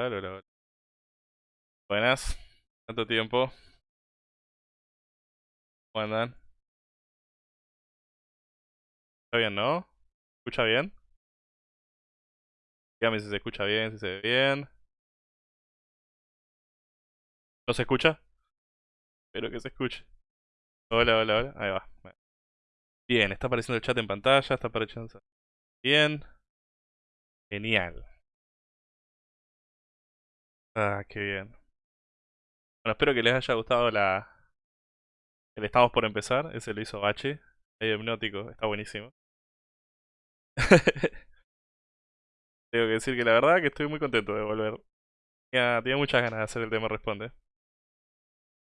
Hola, hola. Buenas, ¿cuánto tiempo? ¿Cómo andan? ¿Está bien, no? ¿Escucha bien? Dígame si se escucha bien, si se ve bien. ¿No se escucha? Espero que se escuche. Hola, hola, hola. Ahí va. Bien, está apareciendo el chat en pantalla, está apareciendo bien. Genial. Ah, qué bien. Bueno, espero que les haya gustado la... El estamos por empezar, ese lo hizo Bachi. Medio hipnótico, está buenísimo. Tengo que decir que la verdad que estoy muy contento de volver. Tenía, muchas ganas de hacer el tema Responde.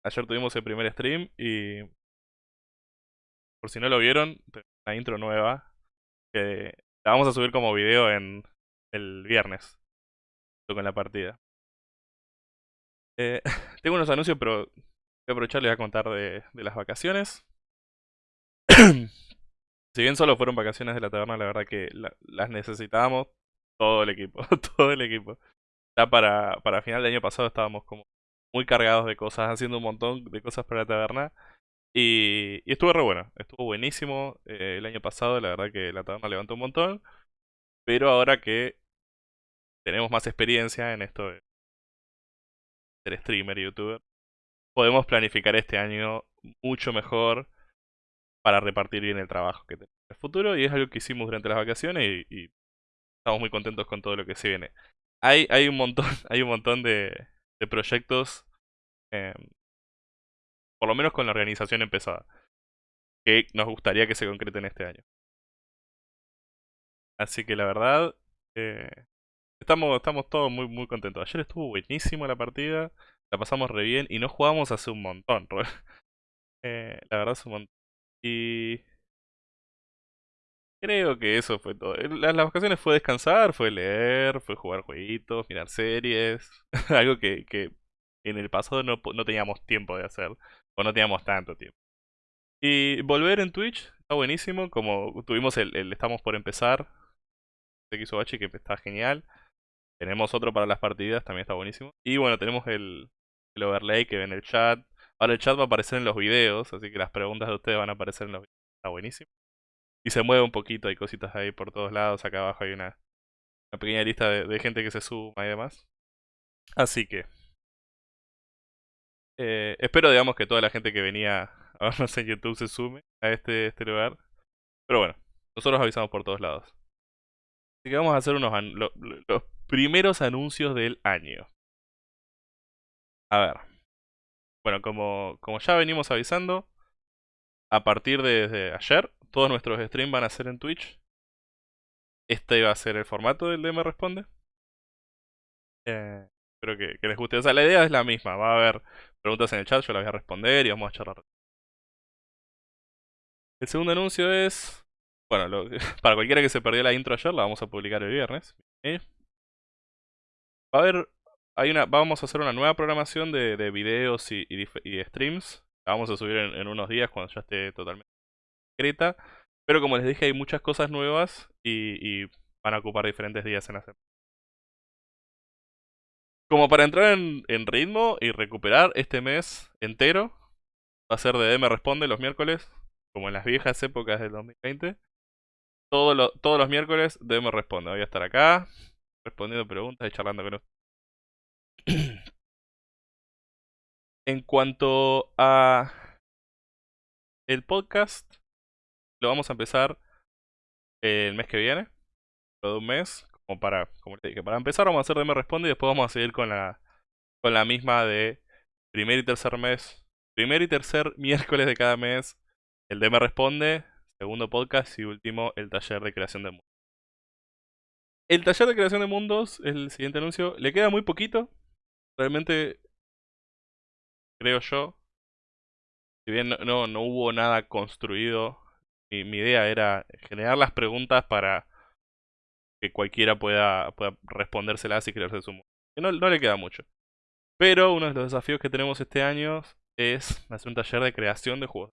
Ayer tuvimos el primer stream y... Por si no lo vieron, una intro nueva. Que la vamos a subir como video en el viernes. Con la partida. Eh, tengo unos anuncios, pero voy a aprovechar y voy a contar de, las vacaciones. si bien solo fueron vacaciones de la taberna, la verdad que las necesitábamos todo el equipo, todo el equipo. Ya para, para final del año pasado estábamos como muy cargados de cosas, haciendo un montón de cosas para la taberna. Y, estuvo re bueno, estuvo buenísimo eh, el año pasado, la verdad que la taberna levantó un montón. Pero ahora que tenemos más experiencia en esto ser streamer youtuber, podemos planificar este año mucho mejor para repartir bien el trabajo que tenemos en el futuro. Y es algo que hicimos durante las vacaciones y estamos muy contentos con todo lo que se viene. Hay, hay un montón, hay un montón de, proyectos, em, por lo menos con la organización empezada, que nos gustaría que se concreten este año. Así que la verdad, eh, estamos, estamos todos muy, muy contentos. Ayer estuvo buenísimo la partida, la pasamos re bien y no jugamos hace un montón. eh, la verdad es un montón. Y Creo que eso fue todo. Las, vacaciones fue descansar, fue leer, fue jugar jueguitos, mirar series. Algo que, que en el pasado no, no teníamos tiempo de hacer. O no teníamos tanto tiempo. Y volver en Twitch está buenísimo. Como tuvimos el, Estamos por empezar. De Kisobachi, que está genial. Tenemos otro para las partidas, también está buenísimo. Y bueno, tenemos el, el overlay que ve en el chat. Ahora el chat va a aparecer en los videos, así que las preguntas de ustedes van a aparecer en los videos. Está buenísimo y se mueve un poquito, hay cositas ahí por todos lados, acá abajo hay una, pequeña lista de, gente que se suma y demás. Así que... Eh, espero, digamos, que toda la gente que venía a vernos en YouTube se sume a este, este lugar. Pero bueno, nosotros avisamos por todos lados. Así que vamos a hacer unos primeros anuncios del año. A ver. Bueno, como, como ya venimos avisando, a partir de ayer todos nuestros streams van a ser en Twitch. Este va a ser el formato del DM Responde. Eh, espero que, les guste. O sea, la idea es la misma. Va a haber preguntas en el chat, yo las voy a responder y vamos a charlar. El segundo anuncio es... Bueno, para cualquiera que se perdió la intro ayer, la vamos a publicar el viernes. Va a haber... Hay una, vamos a hacer una nueva programación de, videos y, streams. La vamos a subir en unos días cuando ya esté totalmente pero como les dije, hay muchas cosas nuevas y, van a ocupar diferentes días en hacer. Como para entrar en, ritmo y recuperar este mes entero, va a ser de DM Responde los miércoles, como en las viejas épocas del 2020. todos los miércoles DM Responde. Voy a estar acá, respondiendo preguntas y charlando con ustedes. en cuanto a el podcast, lo vamos a empezar el mes que viene, todo de un mes, como para, como dije, para empezar vamos a hacer DM Responde y después vamos a seguir con la, con la misma de primer y tercer mes, primer y tercer miércoles de cada mes, el DM Responde, segundo podcast y último el taller de creación de mundo. El taller de creación de mundos, el siguiente anuncio, le queda muy poquito. Realmente, creo yo, si bien no, no, hubo nada construido, mi, mi, idea era generar las preguntas para que cualquiera pueda, respondérselas y crearse su mundo. No, no le queda mucho. Pero uno de los desafíos que tenemos este año es hacer un taller de creación de juegos.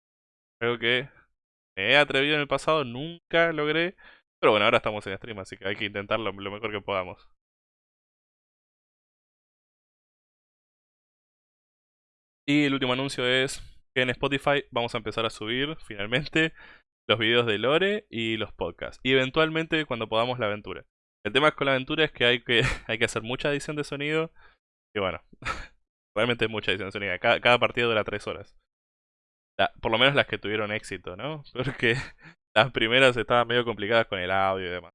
Creo que me he atrevido en el pasado, nunca logré. Pero bueno, ahora estamos en stream, así que hay que intentarlo lo mejor que podamos. Y el último anuncio es que en Spotify vamos a empezar a subir finalmente los videos de Lore y los podcasts. Y eventualmente cuando podamos la aventura. El tema con la aventura es que hay que, hay que hacer mucha edición de sonido. Y bueno, realmente mucha edición de sonido. Cada, cada partido dura 3 horas. por lo menos las que tuvieron éxito, ¿no? Porque las primeras estaban medio complicadas con el audio y demás.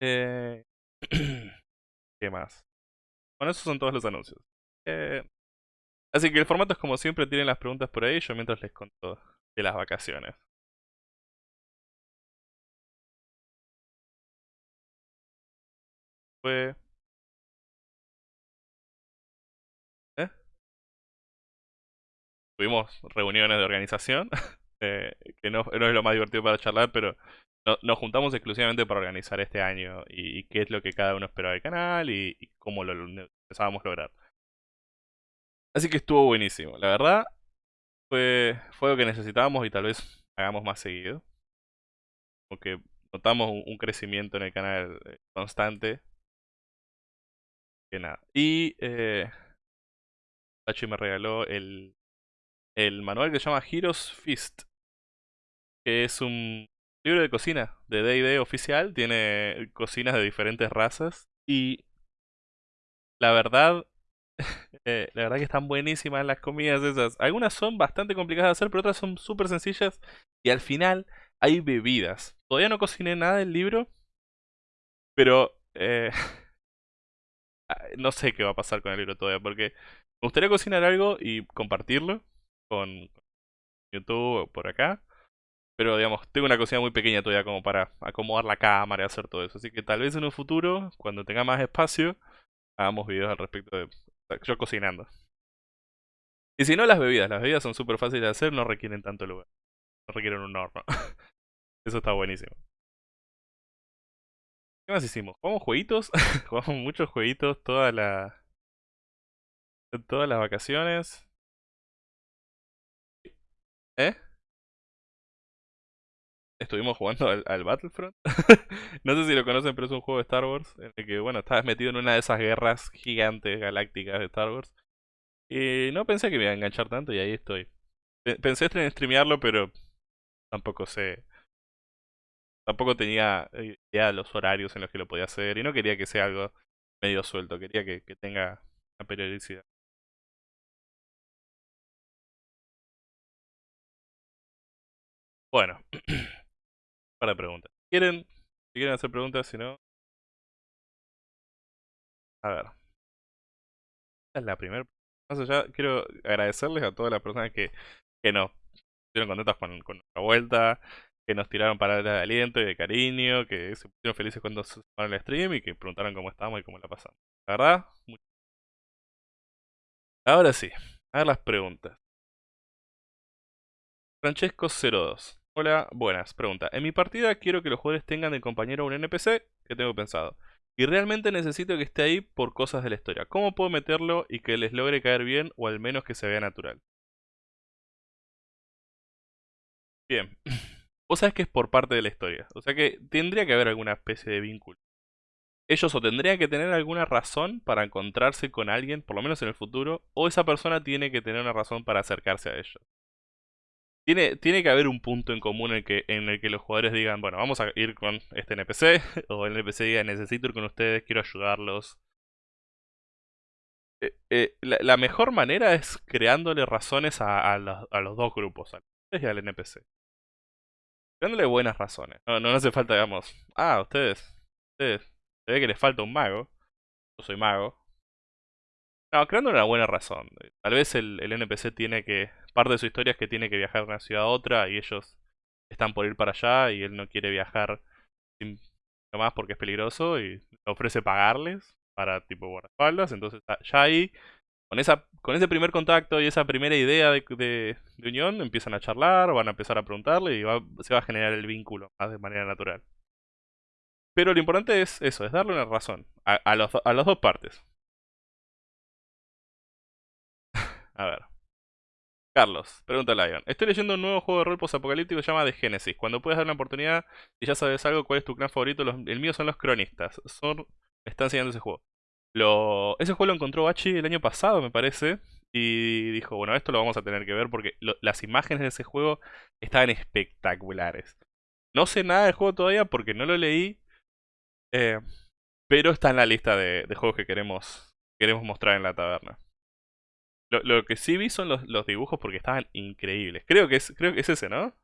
Eh... ¿Qué más? Bueno, esos son todos los anuncios. Eh... Así que el formato es como siempre, tienen las preguntas por ahí, yo mientras les conto de las vacaciones. Fue... ¿Eh? Tuvimos reuniones de organización. Eh, que no, es lo más divertido para charlar, pero nos juntamos exclusivamente para organizar este año y, qué es lo que cada uno esperaba del canal y, cómo lo, empezábamos a lograr. Así que estuvo buenísimo, la verdad fue, fue lo que necesitábamos y tal vez hagamos más seguido. Porque notamos un, crecimiento en el canal eh, constante. Que nada. Y eh, Pachi me regaló el, el manual que se llama Heroes Fist que es un libro de cocina de D&D oficial, tiene cocinas de diferentes razas y la verdad, eh, la verdad que están buenísimas las comidas esas. Algunas son bastante complicadas de hacer, pero otras son súper sencillas y al final hay bebidas. Todavía no cociné nada del libro, pero eh, no sé qué va a pasar con el libro todavía, porque me gustaría cocinar algo y compartirlo con YouTube o por acá. Pero digamos, tengo una cocina muy pequeña todavía como para acomodar la cámara y hacer todo eso. Así que tal vez en un futuro, cuando tenga más espacio, hagamos videos al respecto de yo cocinando. Y si no, las bebidas. Las bebidas son súper fáciles de hacer, no requieren tanto lugar. No requieren un horno. eso está buenísimo. ¿Qué más hicimos? Jugamos jueguitos. Jugamos muchos jueguitos toda la... Todas las vacaciones. ¿Eh? Estuvimos jugando al, Battlefront. no sé si lo conocen, pero es un juego de Star Wars. En el que, bueno, estabas metido en una de esas guerras gigantes galácticas de Star Wars. Y no pensé que me iba a enganchar tanto y ahí estoy. Pensé en streamearlo, pero tampoco sé. Tampoco tenía idea de los horarios en los que lo podía hacer. Y no quería que sea algo medio suelto. Quería que, que tenga una periodicidad. Bueno. para preguntas. ¿Quieren? Si quieren hacer preguntas, si no... A ver. Esta es la primera. Más allá, quiero agradecerles a todas las personas que, que nos estuvieron contentas con, nuestra vuelta, que nos tiraron palabras de aliento y de cariño, que se pusieron felices cuando se sumaron al stream y que preguntaron cómo estamos y cómo la pasamos. La verdad. Ahora sí, a ver las preguntas. Francesco02. Hola, buenas. Pregunta. En mi partida quiero que los jugadores tengan de compañero un NPC que tengo pensado. Y realmente necesito que esté ahí por cosas de la historia. ¿Cómo puedo meterlo y que les logre caer bien o al menos que se vea natural? Bien. Vos sabés que es por parte de la historia. O sea que tendría que haber alguna especie de vínculo. Ellos o tendrían que tener alguna razón para encontrarse con alguien, por lo menos en el futuro, o esa persona tiene que tener una razón para acercarse a ellos. Tiene, tiene que haber un punto en común en el, que, en el que los jugadores digan, bueno, vamos a ir con este NPC, o el NPC diga, necesito ir con ustedes, quiero ayudarlos. Eh, eh, la, mejor manera es creándole razones a, los, dos grupos, al y al NPC. Creándole buenas razones. No, no, hace falta, digamos, ah, ustedes, ustedes, se ve que les falta un mago. Yo soy mago. No, creando una buena razón. Tal vez el, el NPC tiene que parte de su historia es que tiene que viajar de una ciudad a otra y ellos están por ir para allá y él no quiere viajar sin más porque es peligroso y ofrece pagarles para tipo guardaespaldas. Entonces ya ahí, con, esa, con ese primer contacto y esa primera idea de, de, unión, empiezan a charlar, van a empezar a preguntarle y se va a generar el vínculo más de manera natural. Pero lo importante es eso, es darle una razón a, los, a las dos partes. A ver. Carlos, pregunta Lion. Estoy leyendo un nuevo juego de rol post-apocalíptico que se llama The Genesis. Cuando puedes dar una oportunidad y ya sabes algo, ¿cuál es tu clan favorito? el mío son los cronistas. Son, están enseñando ese juego. Lo, ese juego lo encontró Bachi el año pasado, me parece. Y dijo, bueno, esto lo vamos a tener que ver porque las imágenes de ese juego estaban espectaculares. No sé nada del juego todavía porque no lo leí. Eh, pero está en la lista de, de juegos que queremos, queremos mostrar en la taberna. Lo, que sí vi son los, los, dibujos porque estaban increíbles. Creo que es, creo que es ese, ¿no?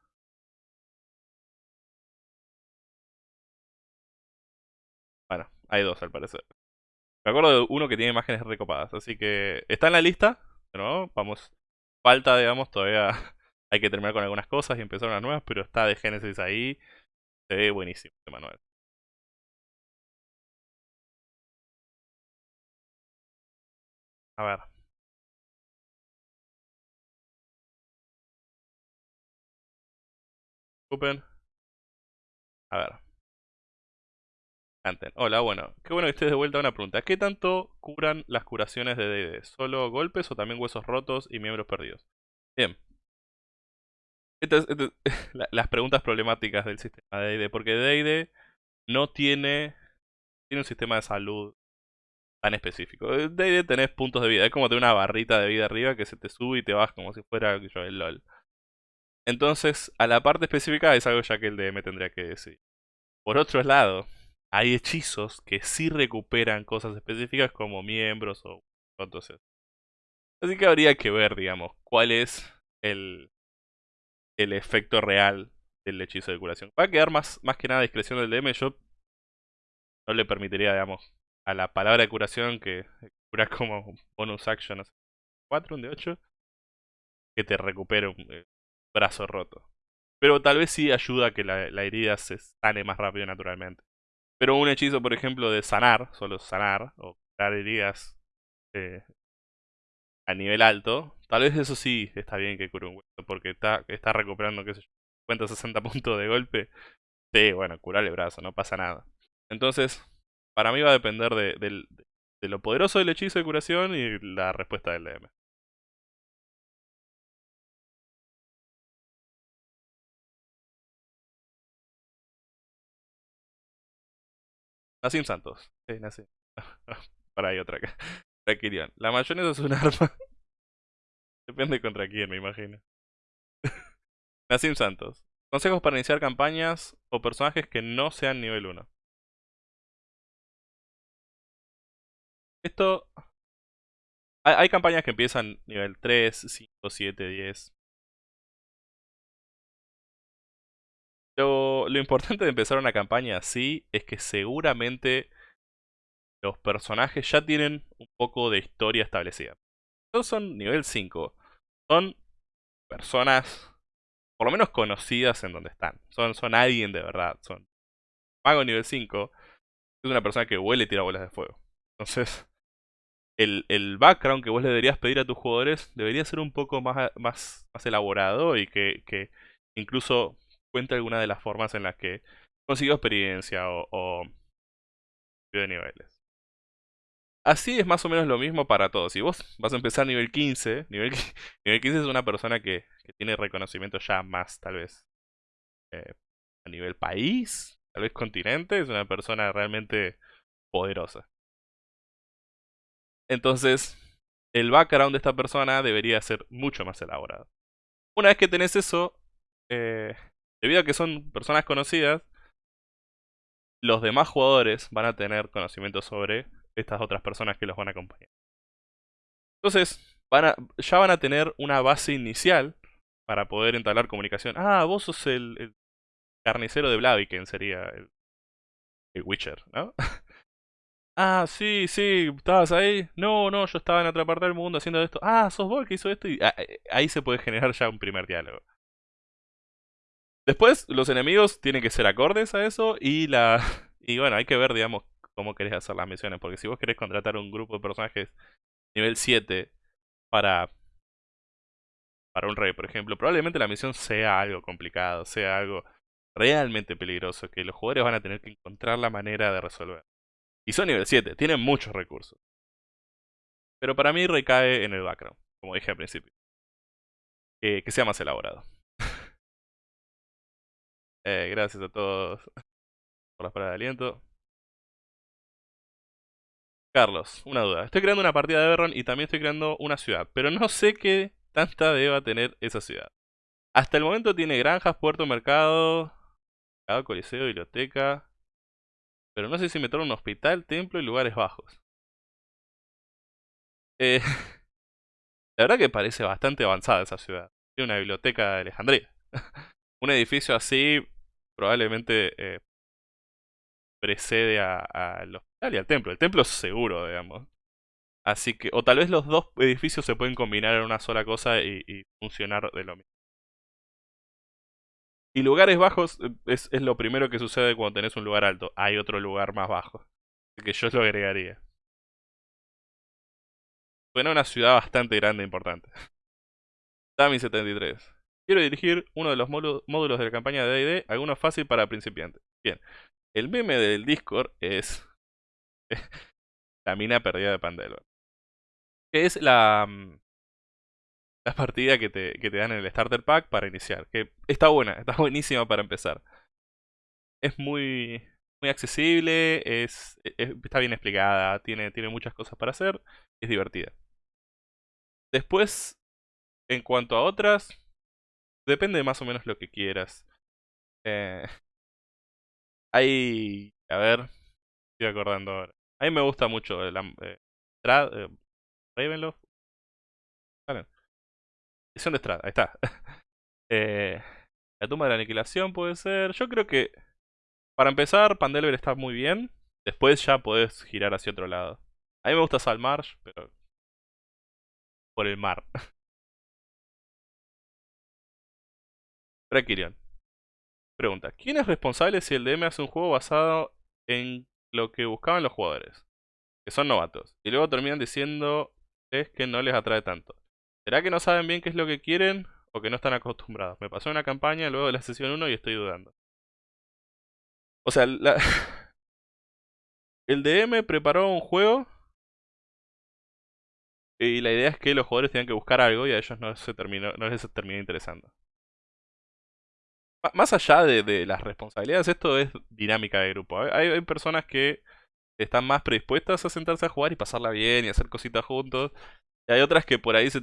Bueno, hay dos al parecer. Me acuerdo de uno que tiene imágenes recopadas, así que está en la lista, ¿no? Vamos, falta, digamos, todavía hay que terminar con algunas cosas y empezar unas nuevas, pero está de Genesis ahí. Se ve buenísimo este manual. A ver. A ver. Anten. Hola, bueno. Qué bueno que estés de vuelta una pregunta. ¿Qué tanto curan las curaciones de D&D? ¿Solo golpes o también huesos rotos y miembros perdidos? Bien. Estas, las preguntas problemáticas del sistema de D&D. Porque D&D no tiene, tiene un sistema de salud tan específico. D&D tenés puntos de vida. Es como tener una barrita de vida arriba que se te sube y te baja como si fuera yo, el LOL. Entonces, a la parte específica es algo ya que el DM tendría que decir. Por otro lado, hay hechizos que sí recuperan cosas específicas como miembros o entonces. Así que habría que ver, digamos, cuál es el, el efecto real del hechizo de curación. Va a quedar más, más que nada discreción del DM. Yo no le permitiría, digamos, a la palabra de curación que cura como bonus action 4, un de 8, que te recupere un, eh, brazo roto. Pero tal vez sí ayuda a que la, herida se sane más rápido naturalmente. Pero un hechizo, por ejemplo, de sanar, solo sanar, o curar heridas eh, a nivel alto, tal vez eso sí está bien que cure un hueso, porque está, recuperando, qué sé yo, 50 60 puntos de golpe. Sí, bueno, curar el brazo, no pasa nada. Entonces, para mí va a depender de, de lo poderoso del hechizo de curación y la respuesta del DM. Nací Santos. Sí, nací. Para ahí otra acá. Tranquilión. La mayonesa es un arma. Depende contra quién, me imagino. Nassim Santos. Consejos para iniciar campañas o personajes que no sean nivel 1. Esto... Hay, campañas que empiezan nivel 3, 5, 7, 10. Lo, importante de empezar una campaña así es que seguramente los personajes ya tienen un poco de historia establecida. Todos son nivel 5. Son personas por lo menos conocidas en donde están. Son, son alguien de verdad. Son mago nivel 5. Es una persona que huele y tira bolas de fuego. Entonces, el, el, background que vos le deberías pedir a tus jugadores debería ser un poco más, más, más elaborado y que, que incluso cuenta alguna de las formas en las que consiguió experiencia o, o de niveles. Así es más o menos lo mismo para todos. Si vos vas a empezar nivel 15, nivel, nivel 15 es una persona que, tiene reconocimiento ya más, tal vez, eh, a nivel país, tal vez continente, es una persona realmente poderosa. Entonces, el background de esta persona debería ser mucho más elaborado. Una vez que tenés eso, eh, Debido a que son personas conocidas, los demás jugadores van a tener conocimiento sobre estas otras personas que los van a acompañar. Entonces, ya van a tener una base inicial para poder entablar comunicación. Ah, vos sos el, carnicero de Blaviken, sería el, el Witcher, ¿no? ah, sí, sí, estabas ahí. No, no, yo estaba en otra parte del mundo haciendo esto. Ah, sos vos el que hizo esto. Y ah, eh, ahí se puede generar ya un primer diálogo. Después, los enemigos tienen que ser acordes a eso y la, Y bueno, hay que ver, digamos, cómo querés hacer las misiones. Porque si vos querés contratar un grupo de personajes nivel 7 para, para un rey, por ejemplo, probablemente la misión sea algo complicado, sea algo realmente peligroso, que los jugadores van a tener que encontrar la manera de resolver. Y son nivel 7, tienen muchos recursos. Pero para mí recae en el background, como dije al principio. que sea más elaborado. Eh, gracias a todos por las palabras de aliento. Carlos, una duda. Estoy creando una partida de Everron y también estoy creando una ciudad, pero no sé qué tanta deba tener esa ciudad. Hasta el momento tiene granjas, puerto, mercado, coliseo, biblioteca, pero no sé si meter un hospital, templo y lugares bajos. Eh, la verdad que parece bastante avanzada esa ciudad. Tiene una biblioteca de Alejandría. un edificio así probablemente eh, precede al hospital y al templo. El templo es seguro, digamos. Así que, o tal vez los dos edificios se pueden combinar en una sola cosa y, funcionar de lo mismo. Y lugares bajos eh, es, es, lo primero que sucede cuando tenés un lugar alto. Hay otro lugar más bajo. Que yo lo agregaría. Suena una ciudad bastante grande e importante. Tami 73. Quiero dirigir uno de los módulos de la campaña de D&D, alguno fácil para principiantes. Bien, el meme del Discord es la mina perdida de Pandelver. Que es la, mm, la partida que te, que te dan en el Starter Pack para iniciar. Que está buena, está buenísima para empezar. Es muy, muy accesible, es, está bien explicada, tiene, tiene muchas cosas para hacer, es divertida. Después, en cuanto a otras, Depende de más o menos lo que quieras. Eh. A ver... Estoy acordando ahora. A mí me gusta mucho el... Eh, eh, Ravenloft. Vale. Edición de Strad, ahí está. eh, la tumba de la aniquilación puede ser. Yo creo que... Para empezar, Pandelver está muy bien. Después ya podés girar hacia otro lado. A mí me gusta Salmarsh, pero... Por el mar. Brakirion. Pregunta, ¿quién es responsable si el DM hace un juego basado en lo que buscaban los jugadores? Que son novatos. Y luego terminan diciendo es que no les atrae tanto. ¿Será que no saben bien qué es lo que quieren o que no están acostumbrados? Me pasó una campaña luego de la sesión 1 y estoy dudando. O sea, el DM preparó un juego y la idea es que los jugadores tenían que buscar algo y a ellos no, se terminó, no les terminó interesando más allá de, las responsabilidades, esto es dinámica de grupo. Hay, personas que están más predispuestas a sentarse a jugar y pasarla bien y hacer cositas juntos. Y hay otras que por ahí se,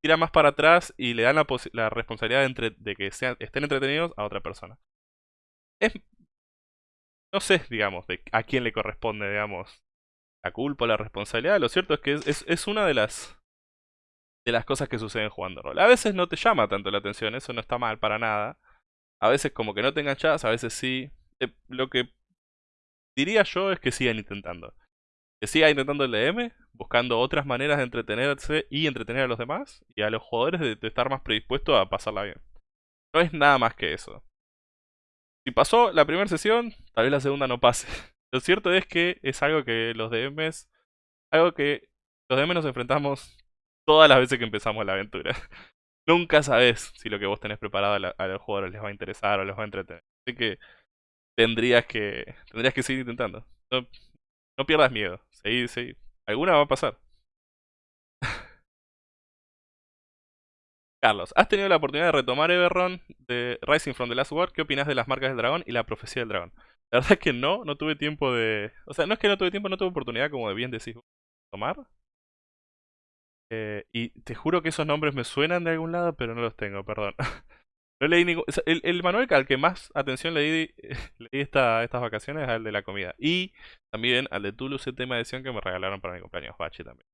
tiran más para atrás y le dan la, responsabilidad de, que sean, estén entretenidos a otra persona. Es, no sé, digamos, de a quién le corresponde, digamos, la culpa o la responsabilidad. Lo cierto es que es, es una de las de las cosas que suceden jugando rol. A veces no te llama tanto la atención, eso no está mal para nada. A veces como que no te enganchas, a veces sí. Eh, lo que diría yo es que sigan intentando. Que sigan intentando el DM, buscando otras maneras de entretenerse y entretener a los demás, y a los jugadores de, estar más predispuestos a pasarla bien. No es nada más que eso. Si pasó la primera sesión, tal vez la segunda no pase. Lo cierto es que es algo que los DMs, algo que los DMs nos enfrentamos todas las veces que empezamos la aventura. Nunca sabes si lo que vos tenés preparado a, los jugadores les va a interesar o les va a entretener. Así que tendrías que tendrías que seguir intentando. No, pierdas miedo. Seguir, seguir. Alguna va a pasar. Carlos, ¿has tenido la oportunidad de retomar Everron de Rising from the Last War? ¿Qué opinas de las marcas del dragón y la profecía del dragón? La verdad es que no, no tuve tiempo de... O sea, no es que no tuve tiempo, no tuve oportunidad, como de bien decís, tomar. Eh, y te juro que esos nombres me suenan de algún lado, pero no los tengo, perdón. No leí ningún... el, manual al que más atención leí, esta, estas vacaciones es al de la comida. Y también al de el tema edición que me regalaron para mi cumpleaños, Bachi también.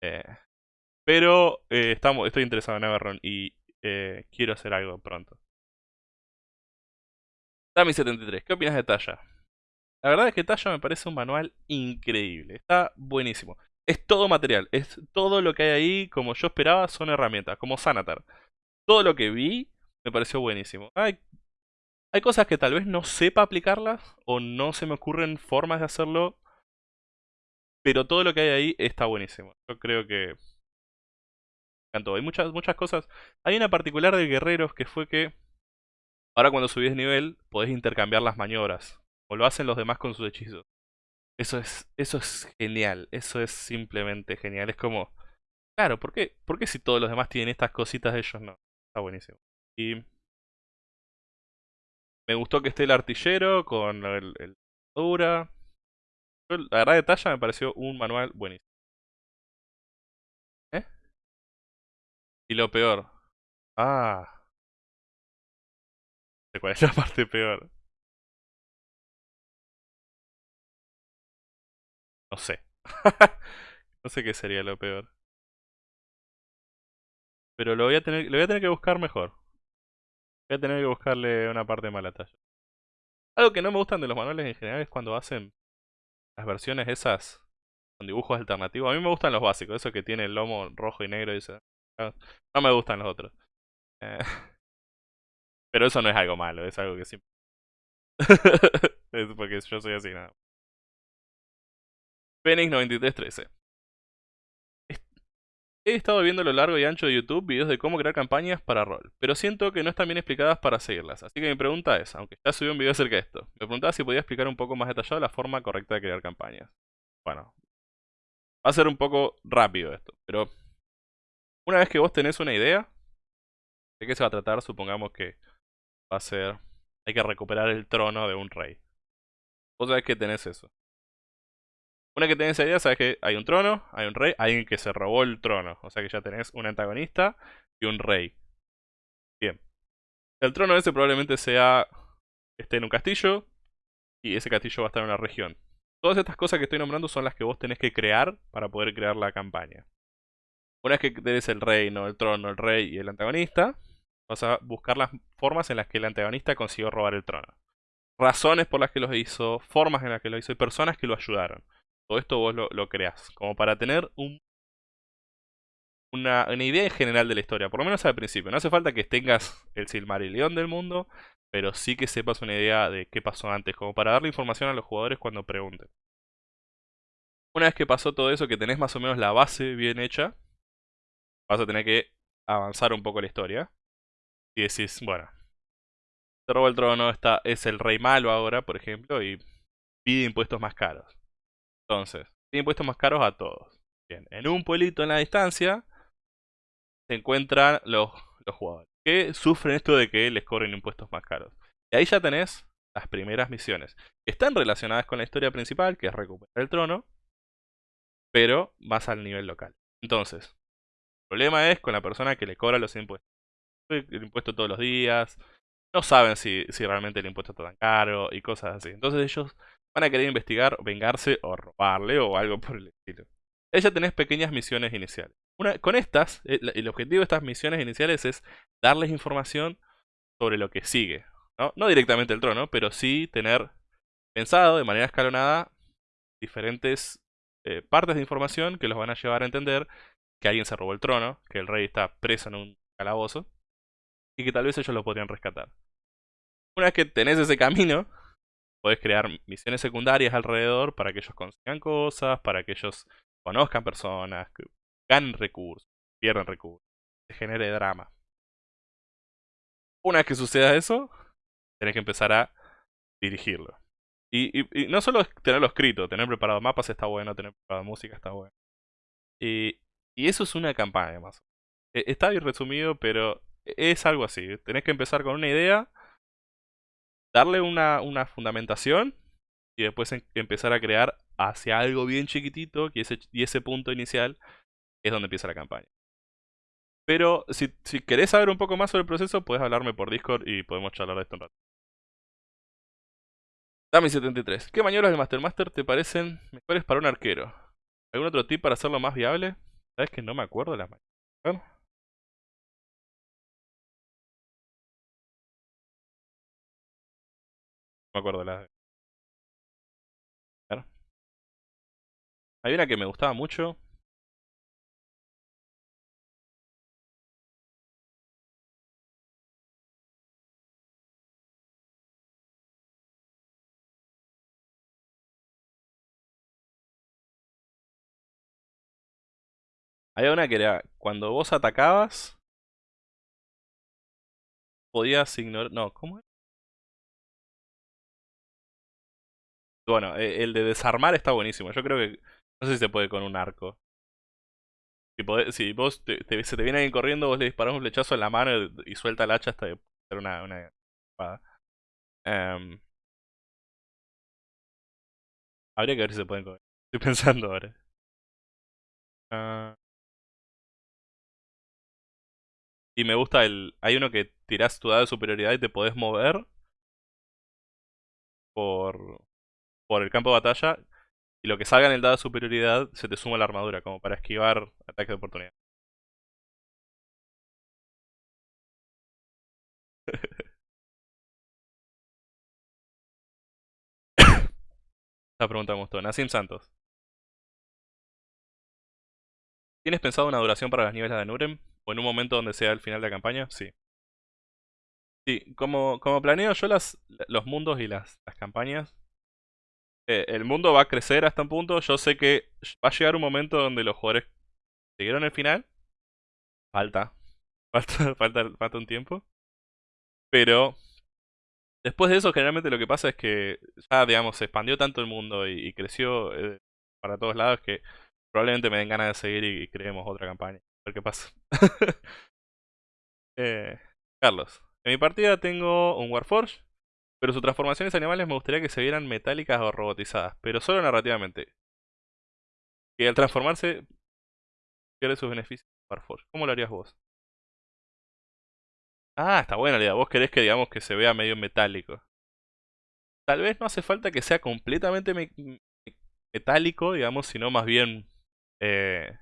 Eh, pero eh, estamos, estoy interesado en Everron y quiero hacer algo pronto. Dami73, ¿qué opinas de Talla? La verdad es que Talla me parece un manual increíble, está buenísimo es todo material, es todo lo que hay ahí, como yo esperaba, son herramientas, como Sanatar. Todo lo que vi me pareció buenísimo. Hay Hay cosas que tal vez no sepa aplicarlas o no se me ocurren formas de hacerlo, pero todo lo que hay ahí está buenísimo. Yo creo que encantó. Hay muchas, muchas cosas. Hay una particular de guerreros que fue que ahora cuando subís nivel podés intercambiar las maniobras. O lo hacen los demás con sus hechizos. Eso es, eso es genial. Eso es simplemente genial. Es como, claro, ¿por qué, ¿por qué si todos los demás tienen estas cositas ellos no? Está buenísimo. Y me gustó que esté el artillero con el, el dura. La verdad de talla me pareció un manual buenísimo. ¿Eh? Y lo peor. Ah. ¿Cuál es la parte peor? No sé. no sé qué sería lo peor. Pero lo voy a tener, lo voy a tener que buscar mejor. Voy a tener que buscarle una parte mala talla. Algo que no me gustan de los manuales en general es cuando hacen las versiones esas con dibujos alternativos. A mí me gustan los básicos, eso que tiene el lomo rojo y negro y eso. No me gustan los otros. Eh, pero eso no es algo malo, es algo que siempre... es porque yo soy así, nada. Phoenix 9313. He estado viendo a lo largo y ancho de YouTube videos de cómo crear campañas para rol, pero siento que no están bien explicadas para seguirlas, así que mi pregunta es, aunque ya subí un video acerca de esto, me preguntaba si podía explicar un poco más detallado la forma correcta de crear campañas. Bueno, va a ser un poco rápido esto, pero una vez que vos tenés una idea, ¿de qué se va a tratar? Supongamos que va a ser, hay que recuperar el trono de un rey. Vos sabés que tenés eso. Una que tenés idea, sabes que hay un trono, hay un rey, hay alguien que se robó el trono. O sea que ya tenés un antagonista y un rey. Bien. El trono ese probablemente sea esté en un castillo y ese castillo va a estar en una región. Todas estas cosas que estoy nombrando son las que vos tenés que crear para poder crear la campaña. Una vez que tenés el reino, el trono, el rey y el antagonista, vas a buscar las formas en las que el antagonista consiguió robar el trono. Razones por las que lo hizo, formas en las que lo hizo y personas que lo ayudaron todo esto vos lo, creas, como para tener un, una, una, idea general de la historia, por lo menos al principio. No hace falta que tengas el Silmarillion del mundo, pero sí que sepas una idea de qué pasó antes, como para darle información a los jugadores cuando pregunten. Una vez que pasó todo eso, que tenés más o menos la base bien hecha, vas a tener que avanzar un poco la historia. Y decís, bueno, se robó el trono, está, es el rey malo ahora, por ejemplo, y pide impuestos más caros. Entonces, impuestos más caros a todos. Bien, en un pueblito en la distancia se encuentran los, los jugadores que sufren esto de que les cobren impuestos más caros. Y ahí ya tenés las primeras misiones. Están relacionadas con la historia principal, que es recuperar el trono, pero más al nivel local. Entonces, el problema es con la persona que le cobra los impuestos. El impuesto todos los días, no saben si, si realmente el impuesto está tan caro y cosas así. Entonces ellos van a querer investigar, vengarse o robarle o algo por el estilo. Ya tenés pequeñas misiones iniciales. Con estas, eh, el, objetivo de estas misiones iniciales es darles información sobre lo que sigue. No, no directamente el trono, pero sí tener pensado de manera escalonada diferentes eh, partes de información que los van a llevar a entender que alguien se robó el trono, que el rey está preso en un calabozo y que tal vez ellos lo podrían rescatar. Una vez que tenés ese camino, Puedes crear misiones secundarias alrededor para que ellos consigan cosas, para que ellos conozcan personas, que ganen recursos, pierdan recursos, se genere drama. Una vez que suceda eso, tenés que empezar a dirigirlo. Y, no solo tenerlo escrito, tener preparado mapas está bueno, tener preparado música está bueno. Y, y eso es una campaña más. E, está bien resumido, pero es algo así. Tenés que empezar con una idea darle una, una fundamentación y después empezar a crear hacia algo bien chiquitito y ese, y ese punto inicial es donde empieza la campaña. Pero si, si querés saber un poco más sobre el proceso, puedes hablarme por Discord y podemos charlar de esto un rato. Dami73. ¿Qué maniobras del Master Master te parecen mejores para un arquero? ¿Algún otro tip para hacerlo más viable? Sabes que no me acuerdo de las maniobras. me acuerdo las. A ver. Hay una que me gustaba mucho. Había una que era cuando vos atacabas podías ignorar. No, ¿cómo era? Bueno, e, el de desarmar está buenísimo. Yo creo que... No sé si se puede con un arco. Si, vos te, se te viene alguien corriendo, vos le disparás un flechazo en la mano y, suelta el hacha hasta hacer una, una espada. Em, habría que ver si se pueden comer. Estoy pensando ahora. Ah. y me gusta el... Hay uno que tirás tu dado de superioridad y te podés mover por, por el campo de batalla. Y lo que salga en el dado de superioridad se te suma la armadura, como para esquivar ataques de oportunidad. Esta pregunta me gustó. Nassim Santos. ¿Tienes pensado una duración para las niveles de Nurem? ¿O en un momento donde sea el final de la campaña? Sí. Sí, como, como planeo yo las, los mundos y las, las campañas, eh, el mundo va a crecer hasta un punto. Yo sé que va a llegar un momento donde los jugadores siguieron el final. Falta. Falta, falta, falta un tiempo. Pero después de eso, generalmente lo que pasa es que ya, digamos, se expandió tanto el mundo y, creció eh, para todos lados que probablemente me den ganas de seguir y, creemos otra campaña. A ver qué pasa. eh, Carlos, en mi partida tengo un Warforge, pero sus transformaciones animales me gustaría que se vieran metálicas o robotizadas, pero solo narrativamente. Que al transformarse pierde sus beneficios Warforge. ¿Cómo lo harías vos? Ah, está buena la idea. Vos querés que digamos que se vea medio metálico. Tal vez no hace falta que sea completamente metálico, digamos, sino más bien eh,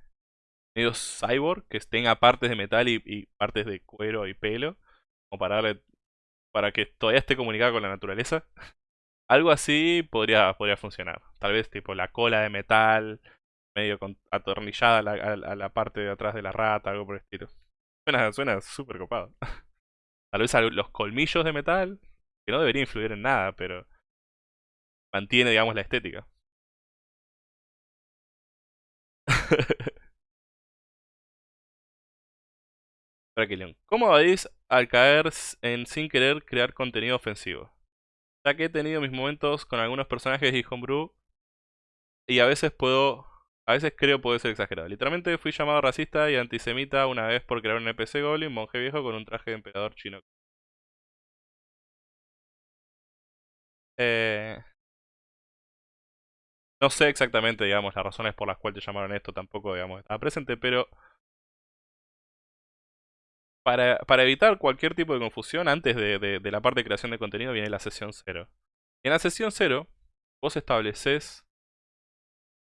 medio cyborg, que tenga partes de metal y, partes de cuero y pelo, como para darle, para que todavía esté comunicado con la naturaleza. Algo así podría, podría funcionar. Tal vez tipo la cola de metal, medio atornillada a la, parte de atrás de la rata, algo por el estilo. Suena, suena súper copado. Tal vez los colmillos de metal, que no debería influir en nada, pero mantiene, digamos, la estética. ¿Cómo vais al caer en sin querer crear contenido ofensivo? Ya que he tenido mis momentos con algunos personajes de Homebrew y a veces puedo, a veces creo puede ser exagerado. Literalmente fui llamado racista y antisemita una vez por crear un NPC Goblin, monje viejo con un traje de emperador chino. Eh, no sé exactamente, digamos, las razones por las cuales te llamaron esto, tampoco, digamos, estaba presente, pero para, evitar cualquier tipo de confusión, antes de, la parte de creación de contenido viene la sesión 0. En la sesión 0, vos estableces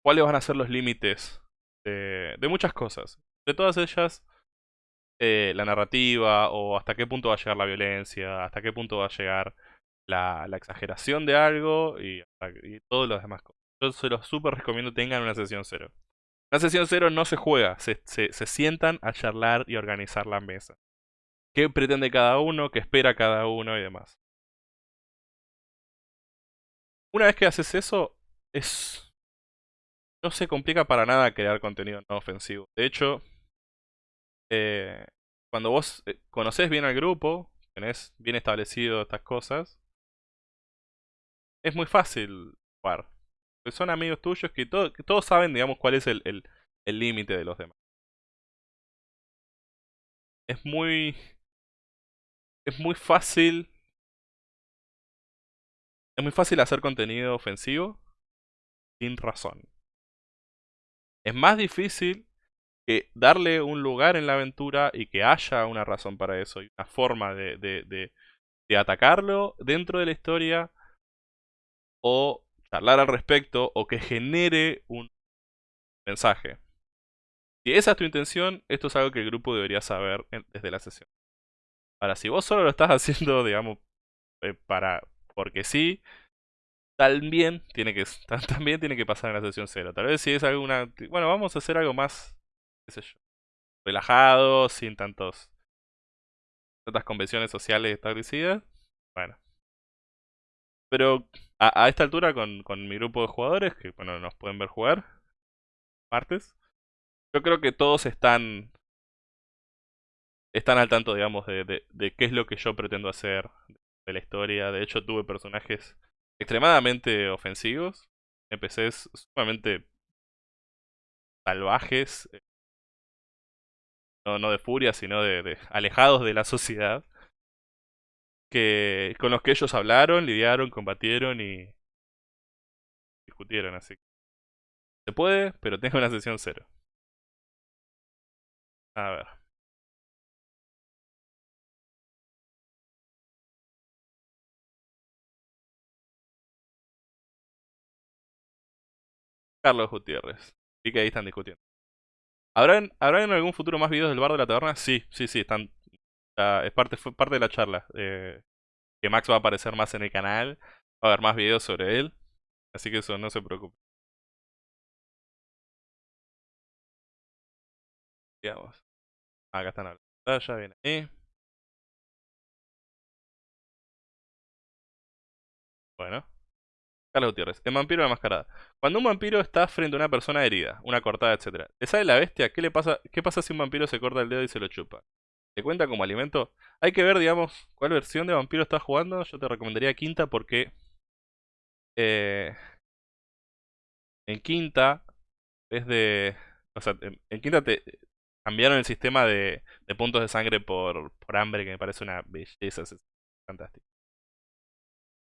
cuáles van a ser los límites de, de muchas cosas. De todas ellas, eh, la narrativa, o hasta qué punto va a llegar la violencia, hasta qué punto va a llegar la, la exageración de algo y, y todos los demás cosas. Yo se los súper recomiendo tengan una sesión cero. La sesión cero no se juega, se, se, sientan a charlar y organizar la mesa. ¿Qué pretende cada uno? ¿Qué espera cada uno? Y demás. Una vez que haces eso, es... No se complica para nada crear contenido no ofensivo. De hecho, eh, cuando vos eh, conoces bien al grupo, tenés bien establecido estas cosas, es muy fácil jugar son amigos tuyos que, que todos saben, digamos, cuál es el límite de los demás. Es muy... Es muy fácil... Es muy fácil hacer contenido ofensivo sin razón. Es más difícil que darle un lugar en la aventura y que haya una razón para eso y una forma de, de, de atacarlo dentro de la historia o hablar al respecto o que genere un mensaje. Si esa es tu intención, esto es algo que el grupo debería saber desde la sesión. Ahora, si vos solo lo estás haciendo, digamos, eh, para porque sí, también tiene que también tiene que pasar en la sesión cero. Tal vez si es alguna, bueno, vamos a hacer algo más, qué sé yo, relajado, sin tantos tantas convenciones sociales establecidas. Bueno, pero a, esta altura, con, con, mi grupo de jugadores, que bueno, nos pueden ver jugar, martes, Yo creo que todos están están al tanto, digamos, de, de, qué es lo que yo pretendo hacer de la historia. De hecho, tuve personajes extremadamente ofensivos, NPCs sumamente salvajes, eh, no, no de furia, sino de, alejados de la sociedad, con los que ellos hablaron, lidiaron, combatieron y discutieron. Así se puede, pero tengo una sesión cero. A ver. Carlos Gutiérrez. Y que ahí están discutiendo. ¿Habrán, ¿Habrá en algún futuro más videos del bar de la taberna? Sí, sí, sí, están. Es parte, fue parte de la charla. Eh, que Max va a aparecer más en el canal. Va a haber más videos sobre él. Así que eso no se preocupe. Digamos. Acá están la pantalla, viene ahí. Bueno. Carlos Gutiérrez, el vampiro de la mascarada. Cuando un vampiro está frente a una persona herida, una cortada, etc. ¿Le sale la bestia? ¿Qué le pasa? ¿Qué pasa si un vampiro se corta el dedo y se lo chupa? ¿Le cuenta como alimento? Hay que ver, digamos, cuál versión de vampiro estás jugando. Yo te recomendaría quinta porque... Eh, en quinta, es de... O sea, en, quinta te cambiaron el sistema de, de puntos de sangre por, por hambre, que me parece una belleza. Fantástico.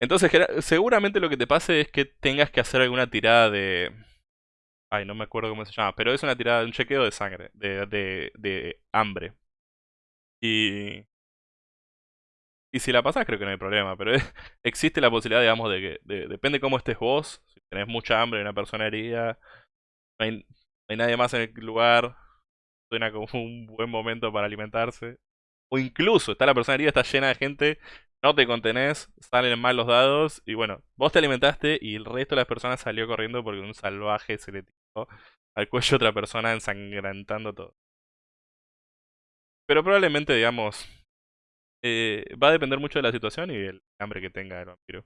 Entonces, seguramente lo que te pase es que tengas que hacer alguna tirada de... Ay, no me acuerdo cómo se llama, pero es una tirada, un chequeo de sangre, de, de, de hambre. Y... Y si la pasas creo que no hay problema, pero existe la posibilidad, digamos, de que... depende cómo estés vos, si tenés mucha hambre, una persona herida, no hay, no hay nadie más en el lugar, suena como un buen momento para alimentarse. O incluso está la persona herida, está llena de gente no te contenés, salen mal los dados y bueno, vos te alimentaste y el resto de las personas salió corriendo porque un salvaje se le tiró al cuello a otra persona ensangrentando todo. Pero probablemente, digamos, eh, va a depender mucho de la situación y el hambre que tenga el vampiro.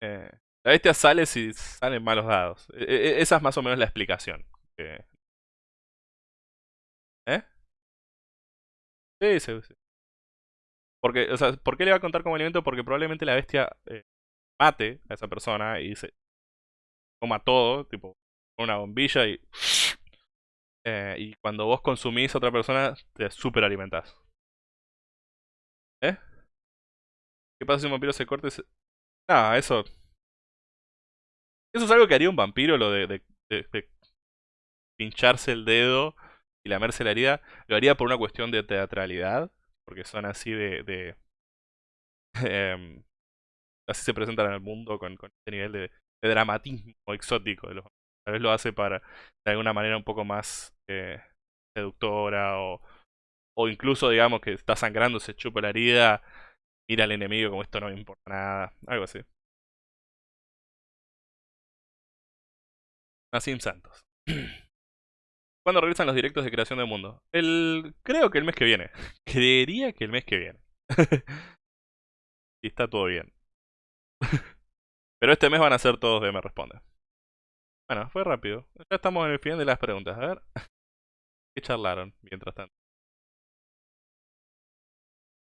Eh, la bestia sale si salen malos dados. E, e, e, esa es más o menos la explicación. ¿Eh? Sí, sí. Porque, o sea, ¿por qué le va a contar como alimento? Porque probablemente la bestia eh, mate a esa persona y se coma todo, tipo, una bombilla y... Eh, y cuando vos consumís a otra persona, te super alimentás. ¿Eh? ¿Qué pasa si un vampiro se corta y se... Nada, eso... Eso es algo que haría un vampiro, lo de, de, pincharse el dedo y lamerse la herida. Lo haría por una cuestión de teatralidad porque son así de... em, así se presentan en el mundo con, este nivel de, dramatismo exótico. De los, tal vez lo hace para, de alguna manera, un poco más eh, seductora o, o incluso, digamos, que está sangrando, se chupa la herida, mira al enemigo como esto no me importa nada, algo así. Nassim Santos. ¿Cuándo regresan los directos de creación del mundo? El, creo que el mes que viene. Creería que el mes que viene. y está todo bien. Pero este mes van a ser todos de Me Responde. Bueno, fue rápido. Ya estamos en el final de las preguntas. A ver. ¿Qué charlaron mientras tanto?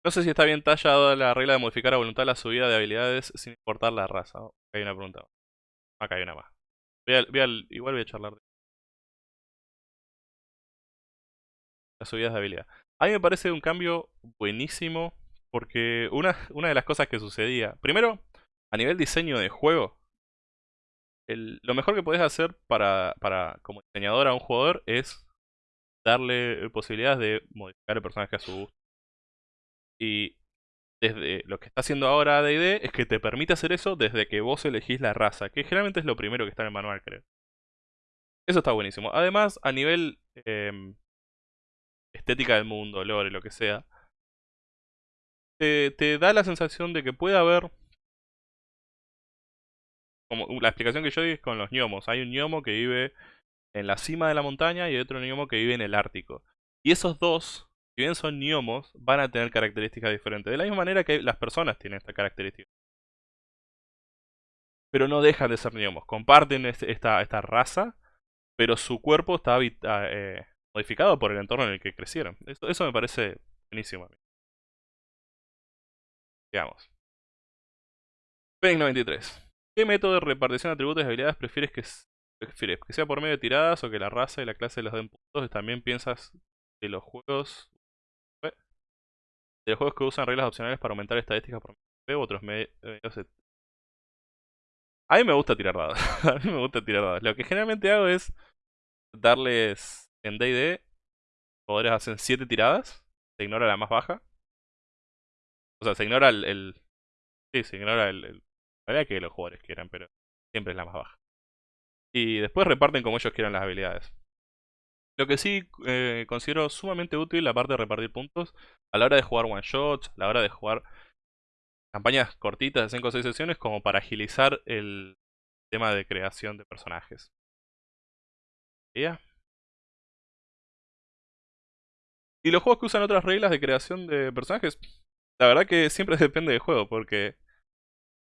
No sé si está bien tallada la regla de modificar a voluntad la subida de habilidades sin importar la raza. Acá hay una pregunta. Acá hay una más. igual voy a charlar de las subidas de habilidad. A mí me parece un cambio buenísimo porque una de las cosas que sucedía, primero, a nivel diseño de juego, lo mejor que puedes hacer para, para, como diseñador a un jugador es darle posibilidades de modificar el personaje a su gusto. Y desde lo que está haciendo ahora D&D es que te permite hacer eso desde que vos elegís la raza, que generalmente es lo primero que está en el manual, creo. Eso está buenísimo. Además, a nivel em, estética del mundo, lore, lo que sea, te da la sensación de que puede haber como la explicación que yo di es con los gnomos. Hay un gnomo que vive en la cima de la montaña y otro gnomo que vive en el Ártico. Y esos dos, si bien son gnomos, van a tener características diferentes. De la misma manera que las personas tienen esta característica. Pero no dejan de ser gnomos. Comparten esta, esta raza pero su cuerpo está ah, eh, modificado por el entorno en el que crecieron. Eso, eso me parece buenísimo a mí. Digamos. Fenix 93. ¿Qué método de repartición de atributos y habilidades prefieres que, prefieres? ¿Que sea por medio de tiradas o que la raza y la clase los den puntos? ¿También piensas de los juegos de los juegos que usan reglas opcionales para aumentar estadísticas por medio u otros medios? A mí me gusta tirar dados. a mí me gusta tirar dados. Lo que generalmente hago es darles en D&D poderes hacen 7 tiradas, se ignora la más baja. O sea, se ignora el, sí, se ignora el, el la que los jugadores quieran, pero siempre es la más baja. Y después reparten como ellos quieran las habilidades. Lo que sí eh, considero sumamente útil la parte de repartir puntos a la hora de jugar one shots, a la hora de jugar campañas cortitas de 5 o 6 sesiones como para agilizar el tema de creación de personajes. ¿Ya? Y los juegos que usan otras reglas de creación de personajes, la verdad que siempre depende del juego, porque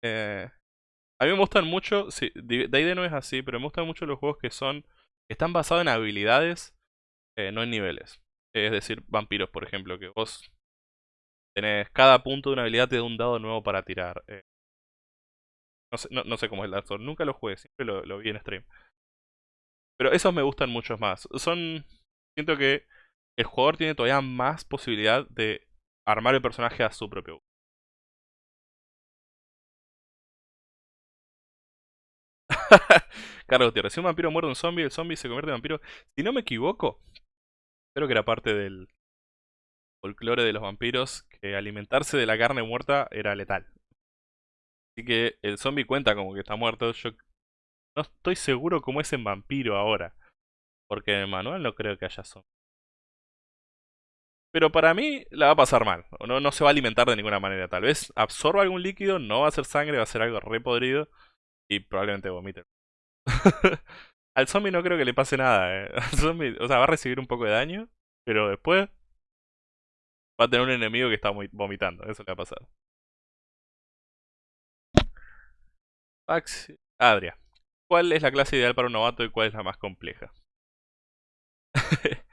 eh, a mí me gustan mucho, sí, D&D no es así, pero me gustan mucho los juegos que son, están basados en habilidades, eh, no en niveles. Es decir, vampiros, por ejemplo, que vos tenés cada punto de una habilidad te da un dado nuevo para tirar. Eh, no, sé, no, sé cómo es el Dark nunca lo jugué, siempre lo, lo vi en stream. Pero esos me gustan mucho más. Son, siento que el jugador tiene todavía más posibilidad de armar el personaje a su propio Carlos Gutiérrez, si un vampiro muerde un zombie, el zombie se convierte en vampiro. Si no me equivoco, creo que era parte del folclore de los vampiros que alimentarse de la carne muerta era letal. Así que el zombie cuenta como que está muerto. Yo no estoy seguro cómo es en vampiro ahora. Porque en el manual no creo que haya zombie. Pero para mí la va a pasar mal. No, no se va a alimentar de ninguna manera. Tal vez absorba algún líquido, no va a ser sangre, va a ser algo repodrido. Y probablemente vomite. Al zombie no creo que le pase nada. Eh. Al zombie, o sea, va a recibir un poco de daño. Pero después va a tener un enemigo que está vomitando. Eso le va a pasar. Pax. Adria. ¿Cuál es la clase ideal para un novato y cuál es la más compleja?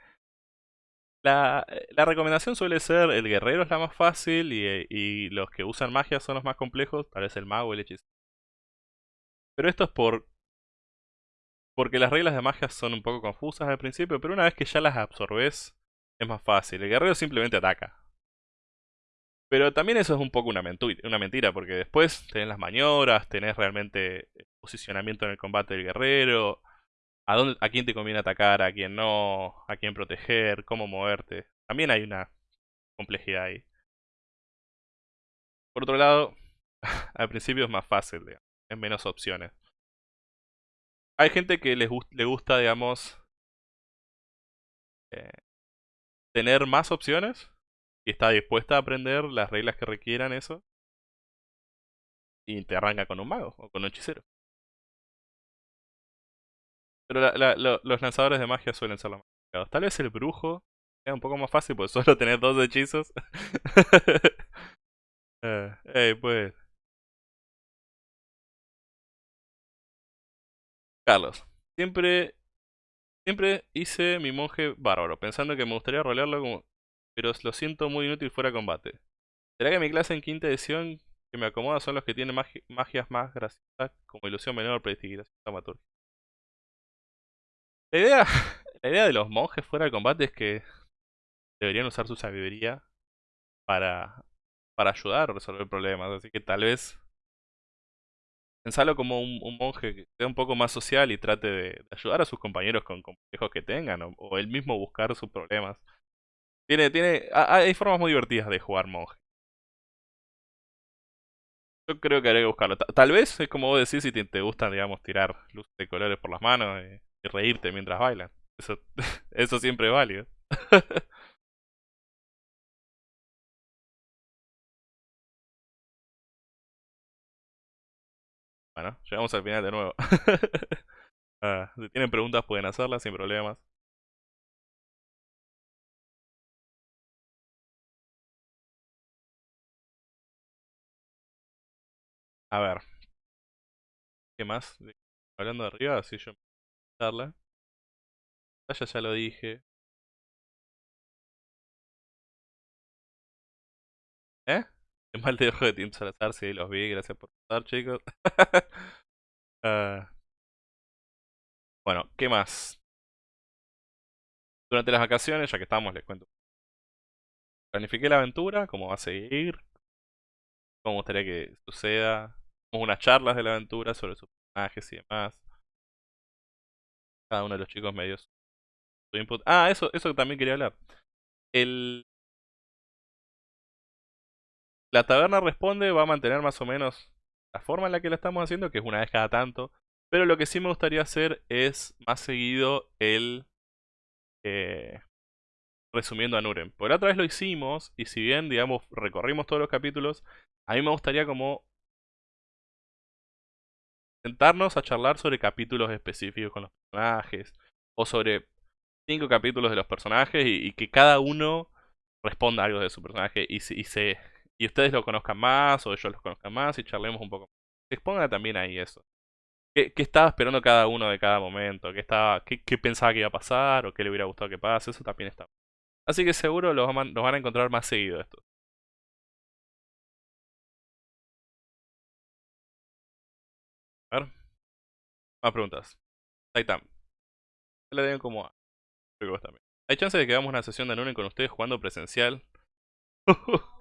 la, la, recomendación suele ser el guerrero es la más fácil y, y, los que usan magia son los más complejos, tal vez el mago, el hechicero. Pero esto es por porque las reglas de magia son un poco confusas al principio, pero una vez que ya las absorbes es más fácil. El guerrero simplemente ataca. Pero también eso es un poco una, una mentira, porque después tenés las maniobras, tenés realmente posicionamiento en el combate del guerrero, a, dónde, a quién te conviene atacar, a quién no, a quién proteger, cómo moverte. También hay una complejidad ahí. Por otro lado, al principio es más fácil, digamos, es menos opciones. Hay gente que le gusta, digamos, eh, tener más opciones y está dispuesta a aprender las reglas que requieran eso. Y te arranca con un mago o con un hechicero. Pero los lanzadores de magia suelen ser los más complicados. Tal vez el brujo sea un poco más fácil porque solo tener dos hechizos. eh, pues. Carlos, siempre siempre hice mi monje bárbaro, pensando que me gustaría rolearlo como... Pero lo siento muy inútil fuera de combate. ¿Será que mi clase en quinta edición que me acomoda son los que tienen magias más graciosas como ilusión menor, predictividad, dramaturgia? La idea, la idea de los monjes fuera de combate es que deberían usar su sabiduría para, para ayudar a resolver problemas. Así que tal vez pensarlo como un, monje que sea un poco más social y trate de, ayudar a sus compañeros con complejos que tengan o, él mismo buscar sus problemas. Tiene, tiene, hay formas muy divertidas de jugar monje. Yo creo que haré que buscarlo. Tal vez es como vos decís si te, te gustan, digamos, tirar luces de colores por las manos. Y y reírte mientras bailan. Eso, eso siempre es válido. bueno, llegamos al final de nuevo. Ah, si tienen preguntas pueden hacerlas sin problemas. A ver. ¿Qué más? Hablando de arriba, así yo darla. Ya, ya lo dije. El mal de ojo de Tim Salazar, sí, los vi, gracias por estar, chicos. Ah. bueno, ¿qué más? Durante las vacaciones, ya que estamos, les cuento. Planifiqué la aventura, cómo va a seguir, cómo gustaría que suceda. unas charlas de la aventura sobre sus personajes y demás. Cada uno de los chicos me dio su input. Ah, eso, eso también quería hablar. El... La taberna responde va a mantener más o menos la forma en la que la estamos haciendo, que es una vez cada tanto. Pero lo que sí me gustaría hacer es más seguido el... Eh, resumiendo a Nuren. Por otra vez lo hicimos, y si bien, digamos, recorrimos todos los capítulos, a mí me gustaría como sentarnos a charlar sobre capítulos específicos con los personajes, o sobre cinco capítulos de los personajes, y, que cada uno responda algo de su personaje, y, y, se, y ustedes lo conozcan más, o ellos los conozcan más, y charlemos un poco. Exponga también ahí eso. ¿Qué, estaba esperando cada uno de cada momento? ¿Qué, estaba, qué, qué, pensaba que iba a pasar? ¿O qué le hubiera gustado que pase? Eso también está. Así que seguro los, van a encontrar más seguido esto. A ver. Más preguntas. Titan. Le den como a. también. ¿Hay chance de que hagamos una sesión de Nunen con ustedes jugando presencial?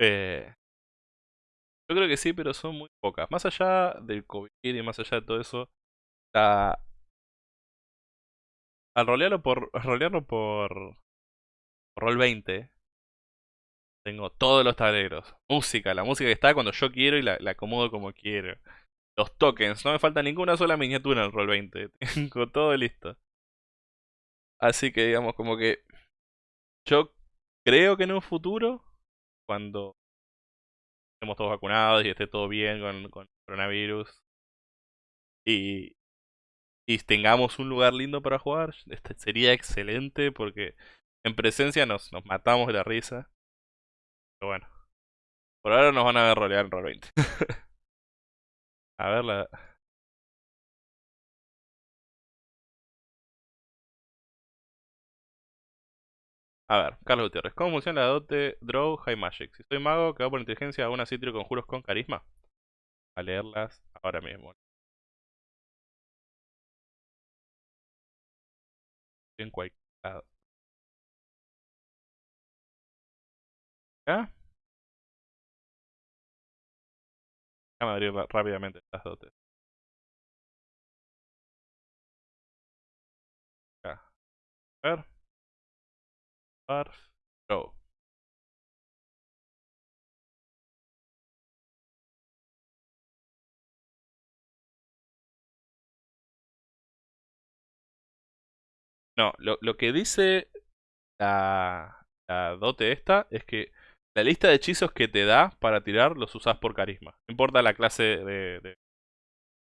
eh, yo creo que sí, pero son muy pocas. Más allá del COVID y más allá de todo eso, la... al rolearlo por, rolearlo por, por Roll 20, tengo todos los tableros. Música, la música que está cuando yo quiero y la, acomodo como quiero. Los tokens, no me falta ninguna sola miniatura en Roll 20. Tengo todo listo. Así que digamos como que yo creo que en un futuro, cuando estemos todos vacunados y esté todo bien con, con el coronavirus. Y, y tengamos un lugar lindo para jugar, este sería excelente porque en presencia nos, nos matamos de la risa. Pero bueno, por ahora nos van a ver rolear en Roll 20. a ver la... A ver, Carlos Gutiérrez. ¿Cómo funciona la dote Draw High Magic? Si soy mago que va por inteligencia, ¿hago una con conjuros con carisma? A leerlas ahora mismo. En cualquier lado. ¿Acá? Déjame abrir rápidamente estas dotes. Acá. A ver. No, lo, lo que dice la, la, dote esta es que la lista de hechizos que te da para tirar los usas por carisma. No importa la clase de,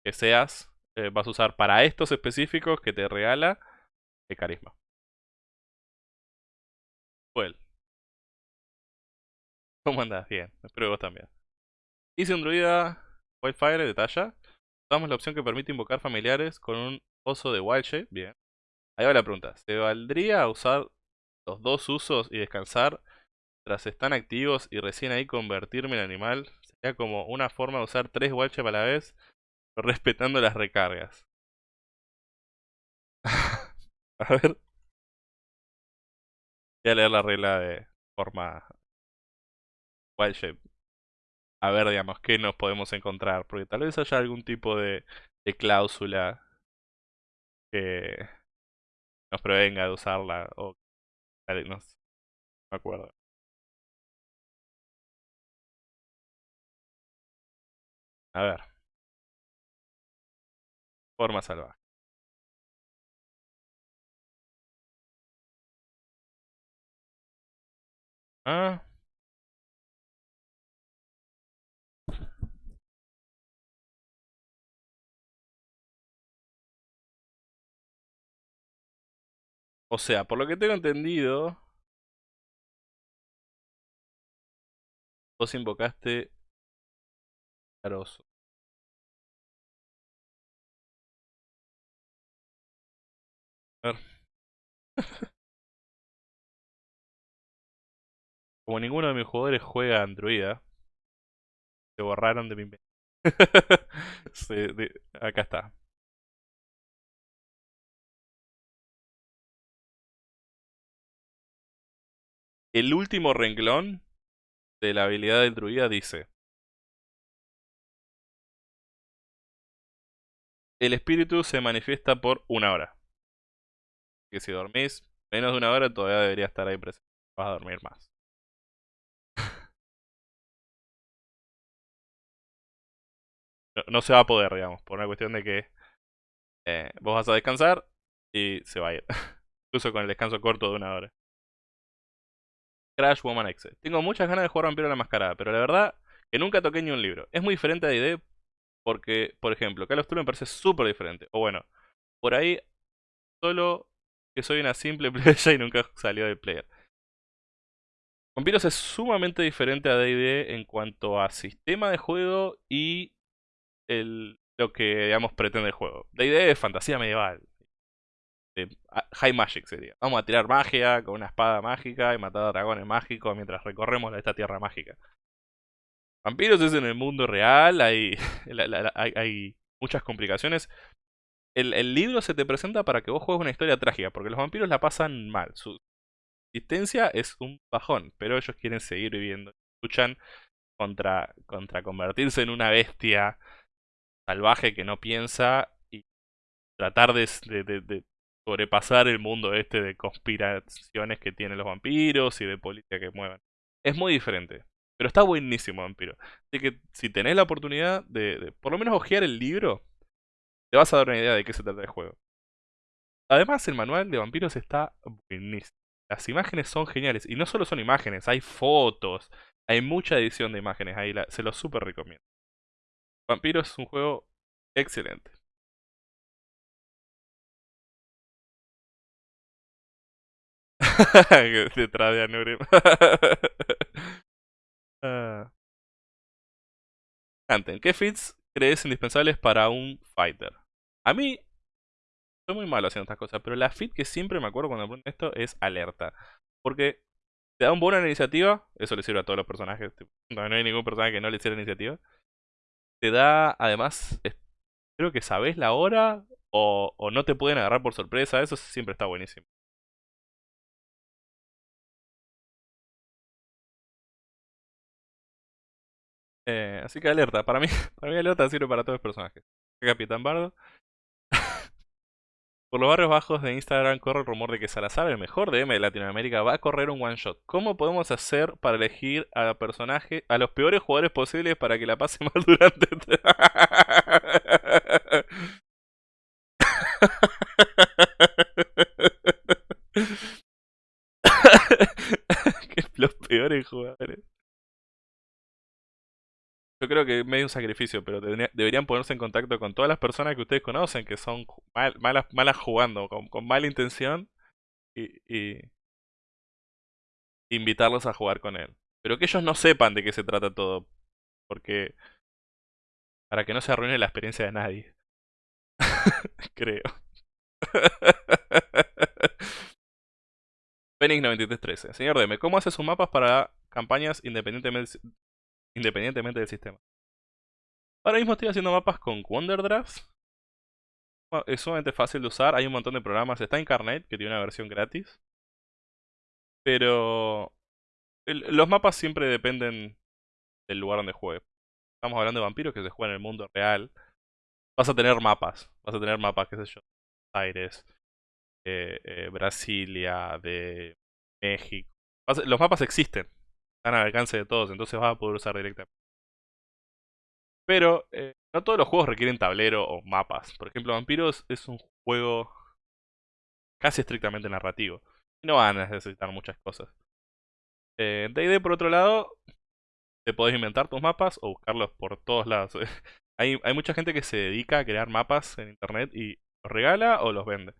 que seas, eh, vas a usar para estos específicos que te regala el carisma. Well. ¿Cómo andas? Bien, espero que vos también. Hice un druida Wildfire de talla. Usamos la opción que permite invocar familiares con un oso de Wild Shape. Bien. Ahí va la pregunta. ¿Se valdría usar los dos usos y descansar tras están activos y recién ahí convertirme en animal? Sería como una forma de usar tres Wild Shape a la vez, respetando las recargas. a ver. Voy a leer la regla de forma wild shape. A ver, digamos, qué nos podemos encontrar. Porque tal vez haya algún tipo de, de cláusula que nos prevenga de usarla. O no, no me acuerdo. A ver. Forma salvaje. Ah. O sea, por lo que tengo entendido, vos invocaste Caroso. A ver. Como ninguno de mis jugadores juega Androida, se borraron de mi mente. acá está. El último renglón de la habilidad del druida dice El espíritu se manifiesta por una hora. Que si dormís menos de una hora todavía debería estar ahí presente. Vas a dormir más. No, se va a poder, digamos, por una cuestión de que eh, vos vas a descansar y se va a ir. Incluso con el descanso corto de una hora. Crash Woman X. Tengo muchas ganas de jugar Vampiro la Mascarada, pero la verdad que nunca toqué ni un libro. Es muy diferente a D&D porque, por ejemplo, Call of Duty me parece súper diferente. O bueno, por ahí solo que soy una simple player y nunca salió de player. Vampiros es sumamente diferente a D&D en cuanto a sistema de juego y el, lo que, digamos, pretende el juego. D&D es fantasía medieval. high Magic sería. Vamos a tirar magia con una espada mágica y matar a dragones mágicos mientras recorremos esta tierra mágica. Vampiros es en el mundo real, hay, hay, muchas complicaciones. El, el, libro se te presenta para que vos juegues una historia trágica, porque los vampiros la pasan mal. Su existencia es un bajón, pero ellos quieren seguir viviendo. Luchan contra, contra convertirse en una bestia salvaje que no piensa y tratar de, sobrepasar el mundo este de conspiraciones que tienen los vampiros y de política que mueven. Es muy diferente. Pero está buenísimo Vampiro. Así que si tenés la oportunidad de, por lo menos ojear el libro, te vas a dar una idea de qué se trata el juego. Además, el manual de vampiros está buenísimo. Las imágenes son geniales. Y no solo son imágenes, hay fotos. Hay mucha edición de imágenes ahí. se lo súper recomiendo. Vampiro es un juego excelente. Detrás de Anurim. Ah. Anten, ¿qué fits crees indispensables para un fighter? A mí, soy muy malo haciendo estas cosas, pero la fit que siempre me acuerdo cuando aprendo esto es alerta. Porque te da un bono en iniciativa, eso le sirve a todos los personajes, no, hay ningún personaje que no le sirva iniciativa. Te da, además, creo que sabes la hora o, no te pueden agarrar por sorpresa, eso siempre está buenísimo. Eh, así que alerta, para mí, para mí alerta sirve para todos los personajes. Capitán Bardo. Por los barrios bajos de Instagram corre el rumor de que Salazar, el mejor DM de Latinoamérica, va a correr un one shot. ¿Cómo podemos hacer para elegir a personaje, a los peores jugadores posibles para que la pase mal durante los peores jugadores. Yo creo que es medio un sacrificio, pero deberían ponerse en contacto con todas las personas que ustedes conocen que son malas, malas jugando, con, mala intención, y, invitarlos a jugar con él. Pero que ellos no sepan de qué se trata todo, porque para que no se arruine la experiencia de nadie. creo. Phoenix 9313. Señor Deme, ¿cómo hace sus mapas para campañas independientemente, independientemente del sistema. Ahora mismo estoy haciendo mapas con WonderDraft. Es sumamente fácil de usar, hay un montón de programas. Está Incarnate, que tiene una versión gratis. Pero los mapas siempre dependen del lugar donde juegue. Estamos hablando de vampiros que se juegan en el mundo real. Vas a tener mapas. Vas a tener mapas, qué sé yo. Aires, eh, eh, Brasilia, de México. Los mapas existen están al alcance de todos, entonces vas a poder usar directamente. Pero eh, no todos los juegos requieren tablero o mapas. Por ejemplo, Vampiros es un juego casi estrictamente narrativo. Y no van a necesitar muchas cosas. Eh, D&D, por otro lado, te podés inventar tus mapas o buscarlos por todos lados. hay, hay mucha gente que se dedica a crear mapas en internet y los regala o los vende.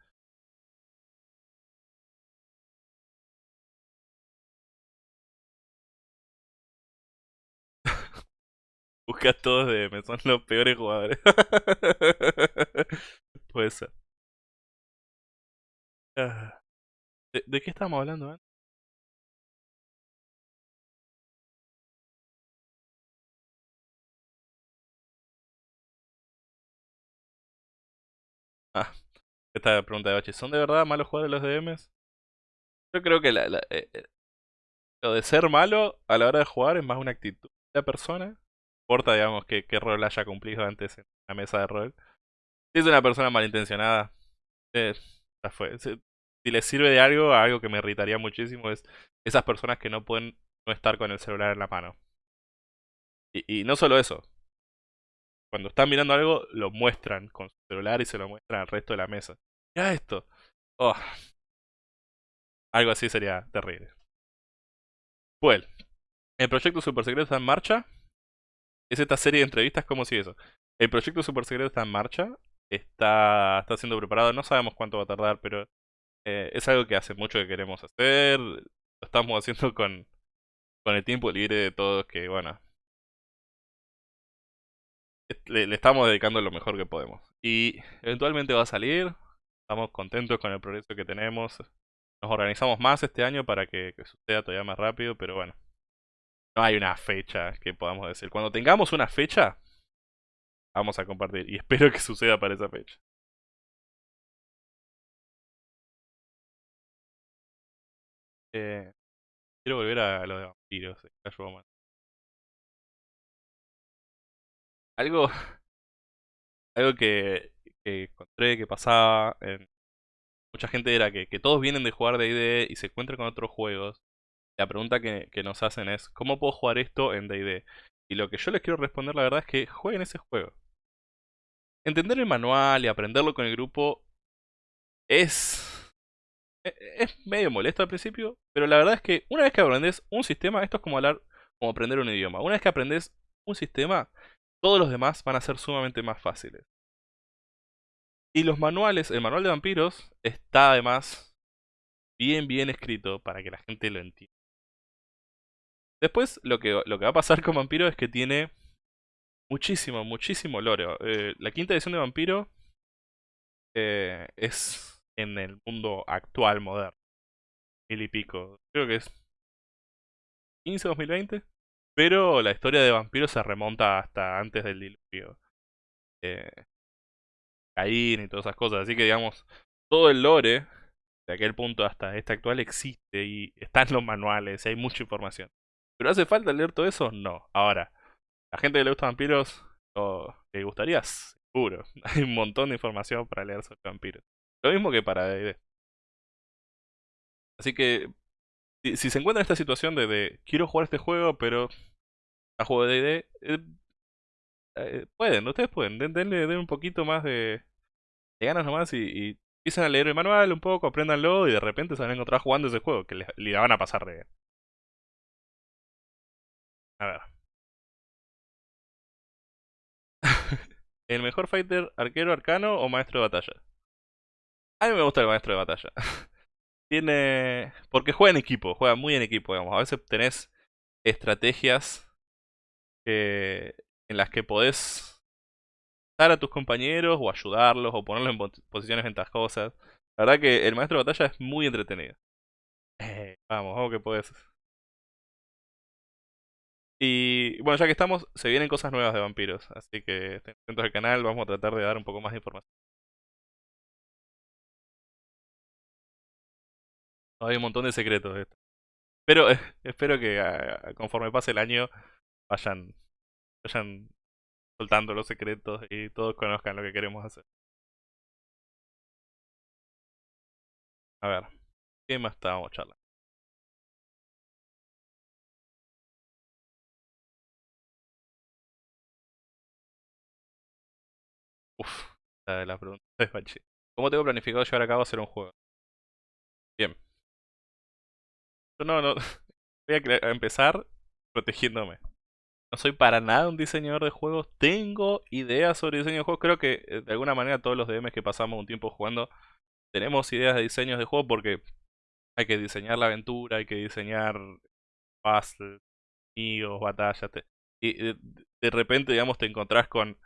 Busca todos DM, son los peores jugadores. Puede ser. ¿De, de qué estamos hablando antes? Ah, esta pregunta de Bachi. ¿Son de verdad malos jugadores los DMs? Yo creo que la, la- eh, eh, lo de ser malo a la hora de jugar es más una actitud de la persona. Importa, digamos, qué, rol haya cumplido antes en la mesa de rol. Si es una persona malintencionada, eh. Si, si le sirve de algo, algo que me irritaría muchísimo es esas personas que no pueden no estar con el celular en la mano. Y, no solo eso. Cuando están mirando algo, lo muestran con su celular y se lo muestran al resto de la mesa. Mira esto. Oh, algo así sería terrible. Pues, el proyecto Super Secreto está en marcha. Es esta serie de entrevistas como si eso. El proyecto Super Secreto está en marcha. Está, está siendo preparado. No sabemos cuánto va a tardar, pero eh, es algo que hace mucho que queremos hacer. Lo estamos haciendo con, con el tiempo libre de todos que, bueno, le, estamos dedicando lo mejor que podemos. Y eventualmente va a salir. Estamos contentos con el progreso que tenemos. Nos organizamos más este año para que, que suceda todavía más rápido, pero bueno. No hay una fecha que podamos decir. Cuando tengamos una fecha, vamos a compartir. Y espero que suceda para esa fecha. Eh, quiero volver a lo de vampiros. de Roman. Algo, algo que, encontré que pasaba en mucha gente era que, que todos vienen de jugar D&D y se encuentran con otros juegos. La pregunta que, nos hacen es, ¿cómo puedo jugar esto en D&D? Y lo que yo les quiero responder la verdad es que jueguen ese juego. Entender el manual y aprenderlo con el grupo es... e- Es medio molesto al principio, pero la verdad es que una vez que aprendes un sistema, esto es como hablar, como aprender un idioma. Una vez que aprendes un sistema, todos los demás van a ser sumamente más fáciles. Y los manuales, el manual de vampiros está además bien bien escrito para que la gente lo entienda. Después lo que, lo que va a pasar con Vampiro es que tiene muchísimo, muchísimo lore. Eh, la quinta edición de Vampiro eh, es en el mundo actual, moderno. Mil y pico. Creo que es 15 2020. Pero la historia de Vampiro se remonta hasta antes del diluvio. Eh, Caín y todas esas cosas. Así que digamos, todo el lore de aquel punto hasta este actual existe y está en los manuales y hay mucha información. ¿Pero hace falta leer todo eso? No. Ahora, la gente que le gusta vampiros, le gustaría, seguro. Hay un montón de información para leer sobre vampiros. Lo mismo que para D&D. Así que, si, se encuentra en esta situación de, quiero jugar este juego, pero a juego de D&D, eh, eh, pueden, ustedes pueden, den, denle, denle un poquito más de, de ganas nomás y, y empiezan a leer el manual un poco, apréndanlo y de repente se van a encontrar jugando ese juego, que le van a pasar de. A ver. ¿El mejor fighter arquero arcano o maestro de batalla? A mí me gusta el maestro de batalla. Tiene... Porque juega en equipo, juega muy en equipo, digamos. A veces tenés estrategias que... en las que podés dar a tus compañeros o ayudarlos o ponerlos en posiciones ventajosas. La verdad que el maestro de batalla es muy entretenido. Eh, vamos, vamos que podés. Y bueno, ya que estamos, se vienen cosas nuevas de vampiros, así que estén atentos al canal, vamos a tratar de dar un poco más de información. Hay un montón de secretos esto. Pero espero que uh, conforme pase el año vayan, vayan soltando los secretos y todos conozcan lo que queremos hacer. A ver, ¿qué más estábamos charlando? Uf, la, pregunta de Bachi. ¿Cómo tengo planificado llevar a cabo hacer un juego? Bien. Yo no, no. Voy a, empezar protegiéndome. No soy para nada un diseñador de juegos. Tengo ideas sobre diseño de juegos. Creo que eh, de alguna manera todos los DMs que pasamos un tiempo jugando tenemos ideas de diseños de juego porque hay que diseñar la aventura, hay que diseñar puzzles, amigos, batallas. y de, de, repente, digamos, te encontrás con,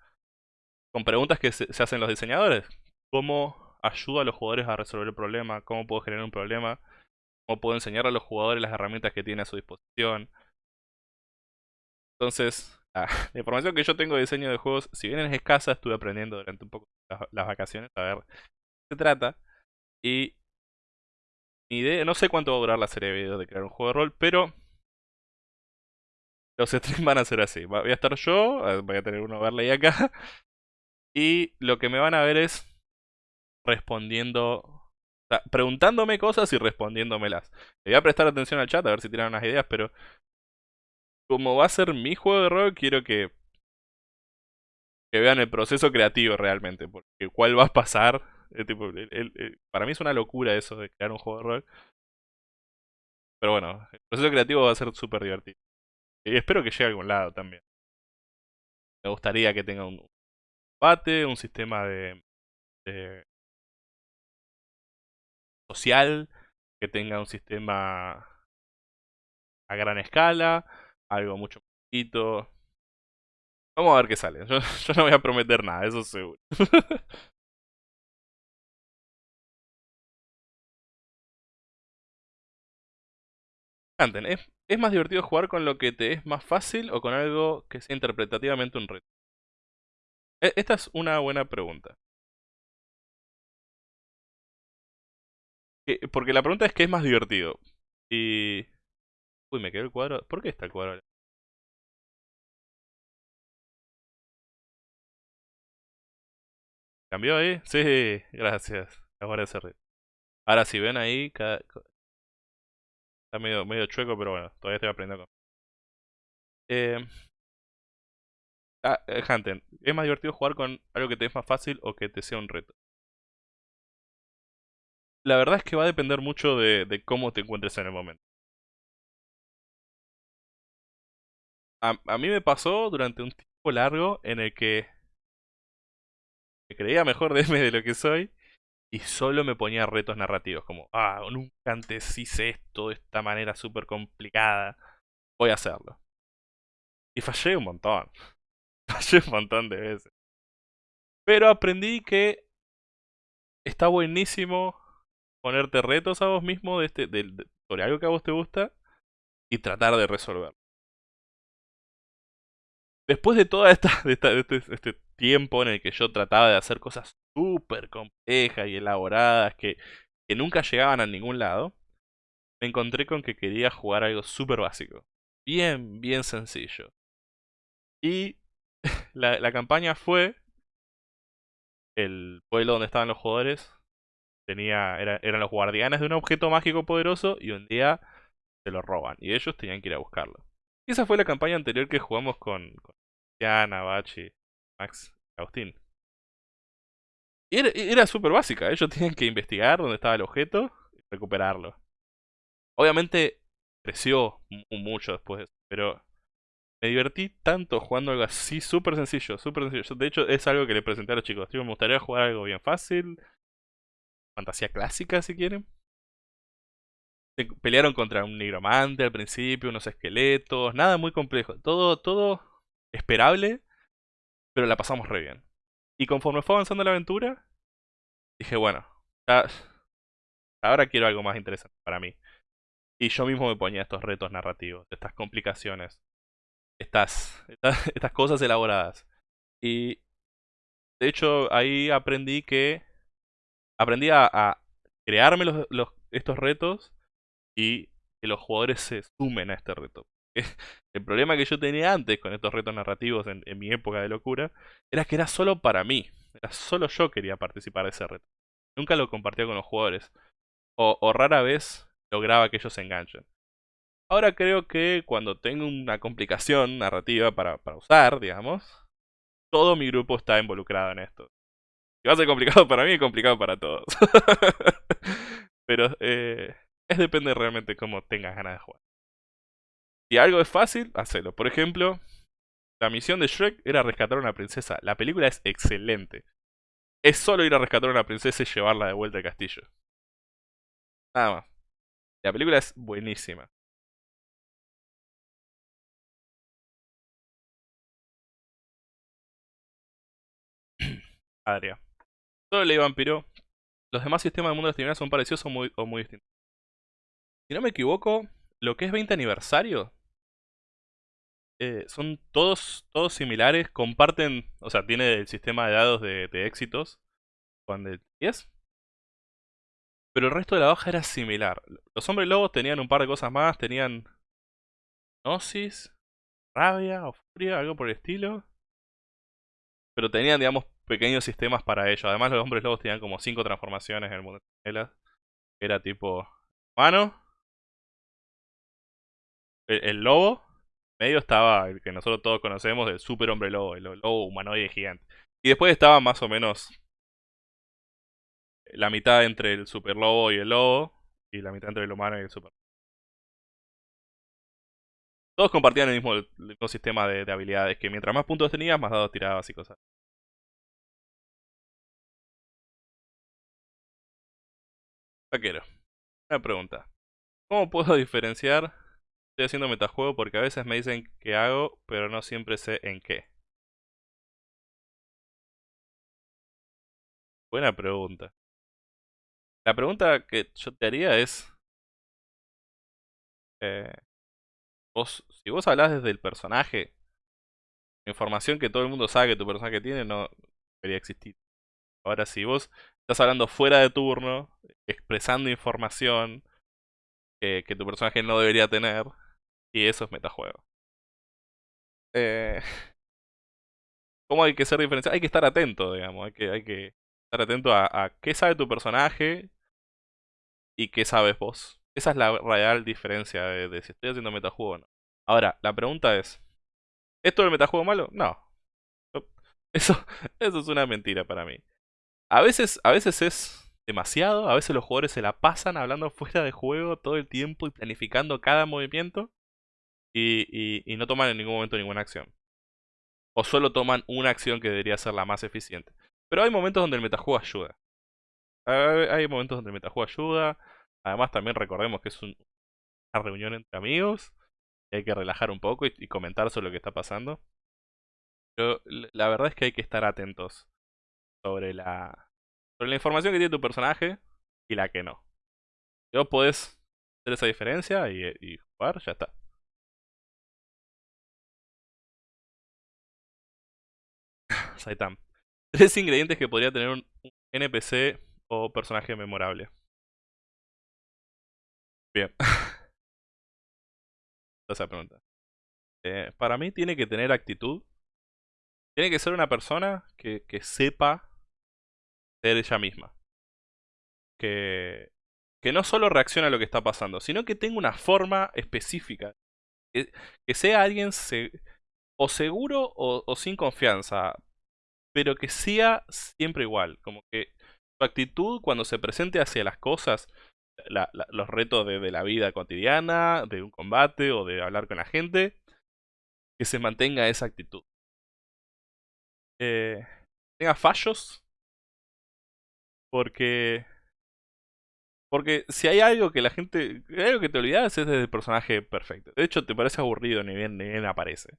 con preguntas que se, hacen los diseñadores. ¿Cómo ayudo a los jugadores a resolver el problema? ¿Cómo puedo generar un problema? cómo puedo enseñar a los jugadores las herramientas que tiene a su disposición. Entonces, la, información que yo tengo de diseño de juegos, si bien es escasa, estuve aprendiendo durante un poco las, vacaciones a ver qué se trata. Y mi idea, no sé cuánto va a durar la serie de videos de crear un juego de rol, pero los streams van a ser así. Voy a estar yo, eh, voy a tener uno verle acá. Y lo que me van a ver es respondiendo, preguntándome cosas y respondiéndomelas. Le voy a prestar atención al chat a ver si tienen unas ideas, pero como va a ser mi juego de rol, quiero que que vean el proceso creativo realmente, porque cuál va a pasar. tipo, para mí es una locura eso de crear un juego de rol. Pero bueno, el proceso creativo va a ser súper divertido. Y espero que llegue a algún lado también. Me gustaría que tenga un combate, un sistema de, social, que tenga un sistema a gran escala, algo mucho poquito. Vamos a ver qué sale. Yo, no voy a prometer nada, eso seguro. Canten, ¿es, ¿es más divertido jugar con lo que te es más fácil o con algo que sea interpretativamente un reto? E, esta es una buena pregunta. Porque la pregunta es qué es más divertido. Y... Uy, me quedó el cuadro. ¿Por qué está el cuadro? ¿Cambió ahí? Sí, gracias. Ahora se Ahora si ven ahí, está medio, medio chueco, pero bueno, todavía estoy aprendiendo. Eh, ah, eh, ¿es más divertido jugar con algo que te es más fácil o que te sea un reto? La verdad es que va a depender mucho de, cómo te encuentres en el momento. A, a mí me pasó durante un tiempo largo en el que me creía mejor de mí de lo que soy y solo me ponía retos narrativos como, ah, nunca antes hice esto de esta manera súper complicada, voy a hacerlo. Y fallé un montón, fallé un montón de veces. Pero aprendí que está buenísimo ponerte retos a vos mismo de este, sobre algo que a vos te gusta y tratar de resolverlo después de toda esta, de este, este, tiempo en el que yo trataba de hacer cosas súper complejas y elaboradas que, que nunca llegaban a ningún lado, me encontré con que quería jugar algo súper básico. Bien, bien sencillo. Y la, campaña fue el pueblo donde estaban los jugadores. Tenía, eran los guardianes de un objeto mágico poderoso y un día se lo roban. Y ellos tenían que ir a buscarlo. Y esa fue la campaña anterior que jugamos con, con Tiana, Bachi, Max, Agustín. Y era, era súper básica, ellos tenían que investigar dónde estaba el objeto y recuperarlo. Obviamente creció mucho después de eso, pero me divertí tanto jugando algo así súper sencillo, súper sencillo. De hecho, es algo que le presenté a los chicos. me gustaría jugar algo bien fácil, fantasía clásica si quieren pelearon contra un nigromante al principio, unos esqueletos, nada muy complejo. Todo, todo esperable, pero la pasamos re bien. Y conforme fue avanzando la aventura, dije, bueno, ahora quiero algo más interesante para mí. Y yo mismo me ponía estos retos narrativos, estas complicaciones, estas, estas, cosas elaboradas. Y de hecho ahí aprendí que aprendí a, crearme los, estos retos y que los jugadores se sumen a este reto. El problema que yo tenía antes con estos retos narrativos en, mi época de locura era que era solo para mí. Era solo yo quería participar de ese reto. Nunca lo compartía con los jugadores. O, rara vez lograba que ellos se enganchen. Ahora creo que cuando tengo una complicación narrativa para, para usar, digamos, todo mi grupo está involucrado en esto. Si va a ser complicado para mí, es complicado para todos. Pero eh, es depende realmente cómo tengas ganas de jugar. Si algo es fácil, hacelo. Por ejemplo, la misión de Shrek era rescatar a una princesa. La película es excelente. Es solo ir a rescatar a una princesa y llevarla de vuelta al castillo. Nada más. La película es buenísima. Adria. Solo ley vampiro. Los demás sistemas del mundo de las tinieblas son parecidos o muy, o muy distintos. Si no me equivoco, lo que es 20 aniversario eh, son todos, todos similares, comparten, o sea, tiene el sistema de dados de, éxitos, cuando 10. Pero el resto de la hoja era similar. Los hombres lobos tenían un par de cosas más, tenían Gnosis, Rabia o Furia, algo por el estilo. Pero tenían, digamos, pequeños sistemas para ello. Además, los hombres lobos tenían como 5 transformaciones en el mundo de Era tipo humano, el lobo, medio estaba el que nosotros todos conocemos, el super hombre lobo, el lobo humanoide gigante. Y después estaba más o menos la mitad entre el super lobo y el lobo, y la mitad entre el humano y el super. Todos compartían el mismo, sistema de, habilidades, que mientras más puntos tenías, más dados tirabas y cosas. Vaquero. Una pregunta. ¿Cómo puedo diferenciar Estoy haciendo metajuego porque a veces me dicen que hago, pero no siempre sé en qué. Buena pregunta. La pregunta que yo te haría es... Eh, vos, si vos hablas desde el personaje, información que todo el mundo sabe que tu personaje tiene no debería existir. Ahora, si vos estás hablando fuera de turno, expresando información que tu personaje no debería tener, y eso es metajuego. Eh, ¿Cómo hay que ser diferenciado? Hay que estar atento, digamos. Hay que, hay que estar atento a, qué sabe tu personaje y qué sabes vos. Esa es la real diferencia de, si estoy haciendo metajuego o no. Ahora, la pregunta es: ¿esto es el metajuego malo? No. Eso, eso es una mentira para mí. A veces, a veces es demasiado, a veces los jugadores se la pasan hablando fuera de juego todo el tiempo y planificando cada movimiento y, no toman en ningún momento ninguna acción. O solo toman una acción que debería ser la más eficiente. Pero hay momentos donde el metajuego ayuda. Hay momentos donde el metajuego ayuda. Además también recordemos que es una reunión entre amigos. Y hay que relajar un poco y, comentar sobre lo que está pasando. Pero la verdad es que hay que estar atentos sobre la, sobre la información que tiene tu personaje y la que no. Vos podés hacer esa diferencia y, jugar, ya está. Saitam. Tres ingredientes que podría tener un NPC o personaje memorable. Bien. Esa pregunta. Eh, para mí tiene que tener actitud. Tiene que ser una persona que sepa ser ella misma. Que, que no solo reacciona a lo que está pasando, sino que tenga una forma específica. Que, sea alguien o seguro o, sin confianza pero que sea siempre igual. Como que su actitud cuando se presente hacia las cosas, los retos de, la vida cotidiana, de un combate o de hablar con la gente, que se mantenga esa actitud. Eh, tenga fallos. Porque... Porque si hay algo que la gente... Algo que te olvidas es del personaje perfecto. De hecho, te parece aburrido ni bien, ni bien aparece.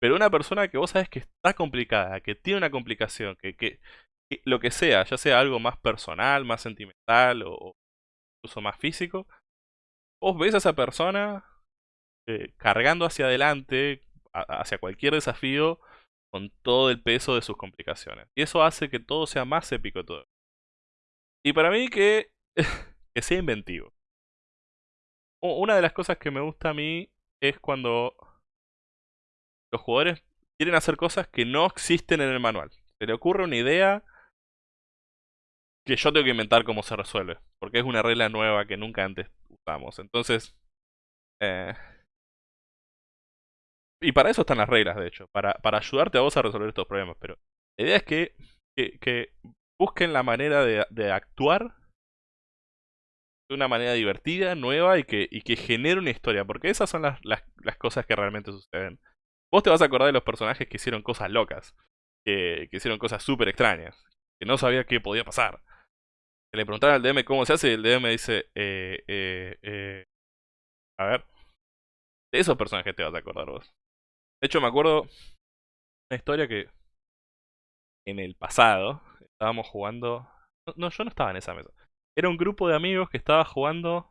Pero una persona que vos sabes que está complicada, que tiene una complicación, que, que, lo que sea, ya sea algo más personal, más sentimental o, incluso más físico, vos ves a esa persona eh, cargando hacia adelante, hacia cualquier desafío, con todo el peso de sus complicaciones. Y eso hace que todo sea más épico todo. Y para mí que, que sea inventivo. Una de las cosas que me gusta a mí es cuando los jugadores quieren hacer cosas que no existen en el manual. Se le ocurre una idea que yo tengo que inventar cómo se resuelve. Porque es una regla nueva que nunca antes usamos. Entonces... Eh, y para eso están las reglas, de hecho. Para, para ayudarte a vos a resolver estos problemas. Pero la idea es que, que, busquen la manera de, actuar de una manera divertida, nueva y que, y que genere una historia. Porque esas son las, las, las cosas que realmente suceden. Vos te vas a acordar de los personajes que hicieron cosas locas. Que, hicieron cosas súper extrañas. Que no sabía qué podía pasar. Le preguntaron al DM cómo se hace y el DM dice... Eh, eh, eh, a ver. De esos personajes te vas a acordar vos. De hecho me acuerdo... Una historia que... En el pasado... Estábamos jugando... No, yo no estaba en esa mesa. Era un grupo de amigos que estaba jugando...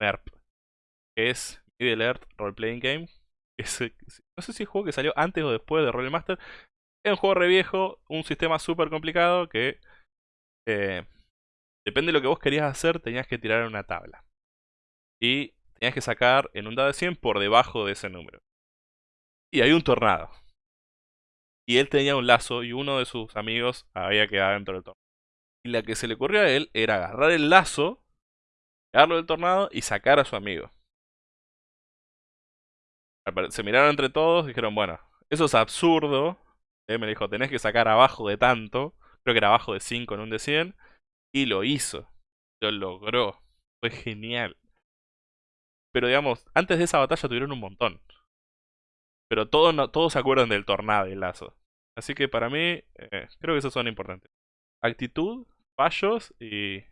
MERP, que es Middle Earth Role Playing Game. No sé si es juego que salió antes o después de Role Master. Es un juego re viejo, un sistema súper complicado que eh, depende de lo que vos querías hacer, tenías que tirar una tabla. Y tenías que sacar en un dado de 100 por debajo de ese número. Y hay un tornado. Y él tenía un lazo y uno de sus amigos había quedado dentro del tornado. Y la que se le ocurrió a él era agarrar el lazo, pegarlo del tornado y sacar a su amigo. Se miraron entre todos y dijeron, bueno, eso es absurdo. Él me dijo, tenés que sacar abajo de tanto. Creo que era abajo de 5 en un de 100. Y lo hizo. Lo logró. Fue genial. Pero digamos, antes de esa batalla tuvieron un montón. Pero todos, todos se acuerdan del tornado y el lazo. Así que para mí, eh, creo que esos son importantes. Actitud, fallos y,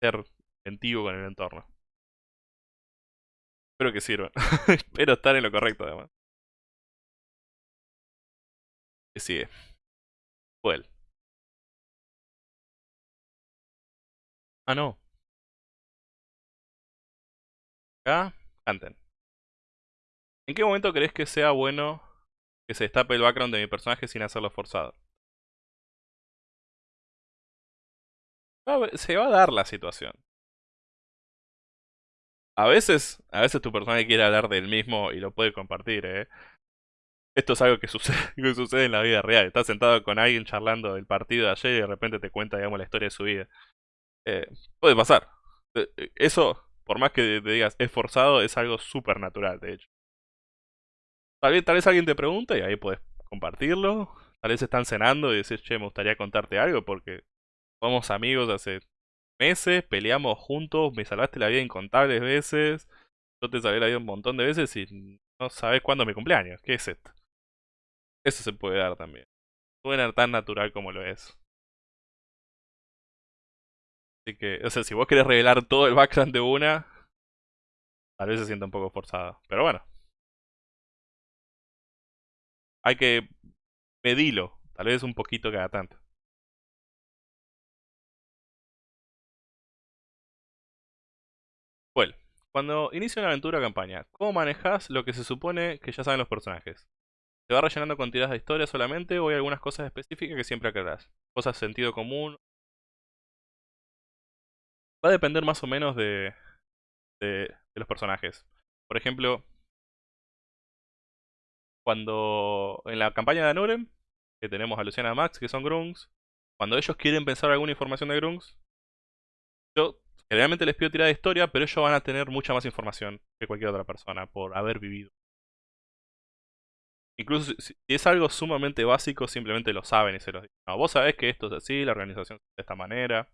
ser gentil con el entorno. Espero que sirvan. Espero estar en lo correcto además. ¿Qué sigue? Well. Ah, no. Acá, canten. ¿En qué momento crees que sea bueno que se destape el background de mi personaje sin hacerlo forzado? Se va a dar la situación. A veces, a veces tu personaje quiere hablar del mismo y lo puede compartir, ¿eh? Esto es algo que sucede, en la vida real. Estás sentado con alguien charlando del partido de ayer y de repente te cuenta, digamos, la historia de su vida. Eh, puede pasar. Eh, eso, por más que te digas es forzado, es algo súper natural, de hecho. Tal vez, tal vez alguien te pregunta y ahí puedes compartirlo. Tal vez están cenando y dices, che, me gustaría contarte algo porque somos amigos hace meses, peleamos juntos, me salvaste la vida incontables veces, yo te salvé la vida un montón de veces y no sabes cuándo es mi cumpleaños. ¿Qué es esto? Eso se puede dar también. Suena tan natural como lo es. Así que, o sea, si vos querés revelar todo el background de una, tal vez se sienta un poco forzado. Pero bueno. Hay que medirlo. Tal vez un poquito cada tanto. Bueno, cuando inicia una aventura o campaña, ¿cómo manejas lo que se supone que ya saben los personajes? ¿Te va rellenando con tiradas de historia solamente o hay algunas cosas específicas que siempre aclarás? Cosas de sentido común va a depender más o menos de, de, los personajes. Por ejemplo, cuando en la campaña de Anurem, que tenemos a Luciana Max, que son Grungs, cuando ellos quieren pensar alguna información de Grungs, yo generalmente les pido tirada de historia, pero ellos van a tener mucha más información que cualquier otra persona por haber vivido. Incluso si es algo sumamente básico, simplemente lo saben y se los dicen. No, vos sabés que esto es así, la organización es de esta manera.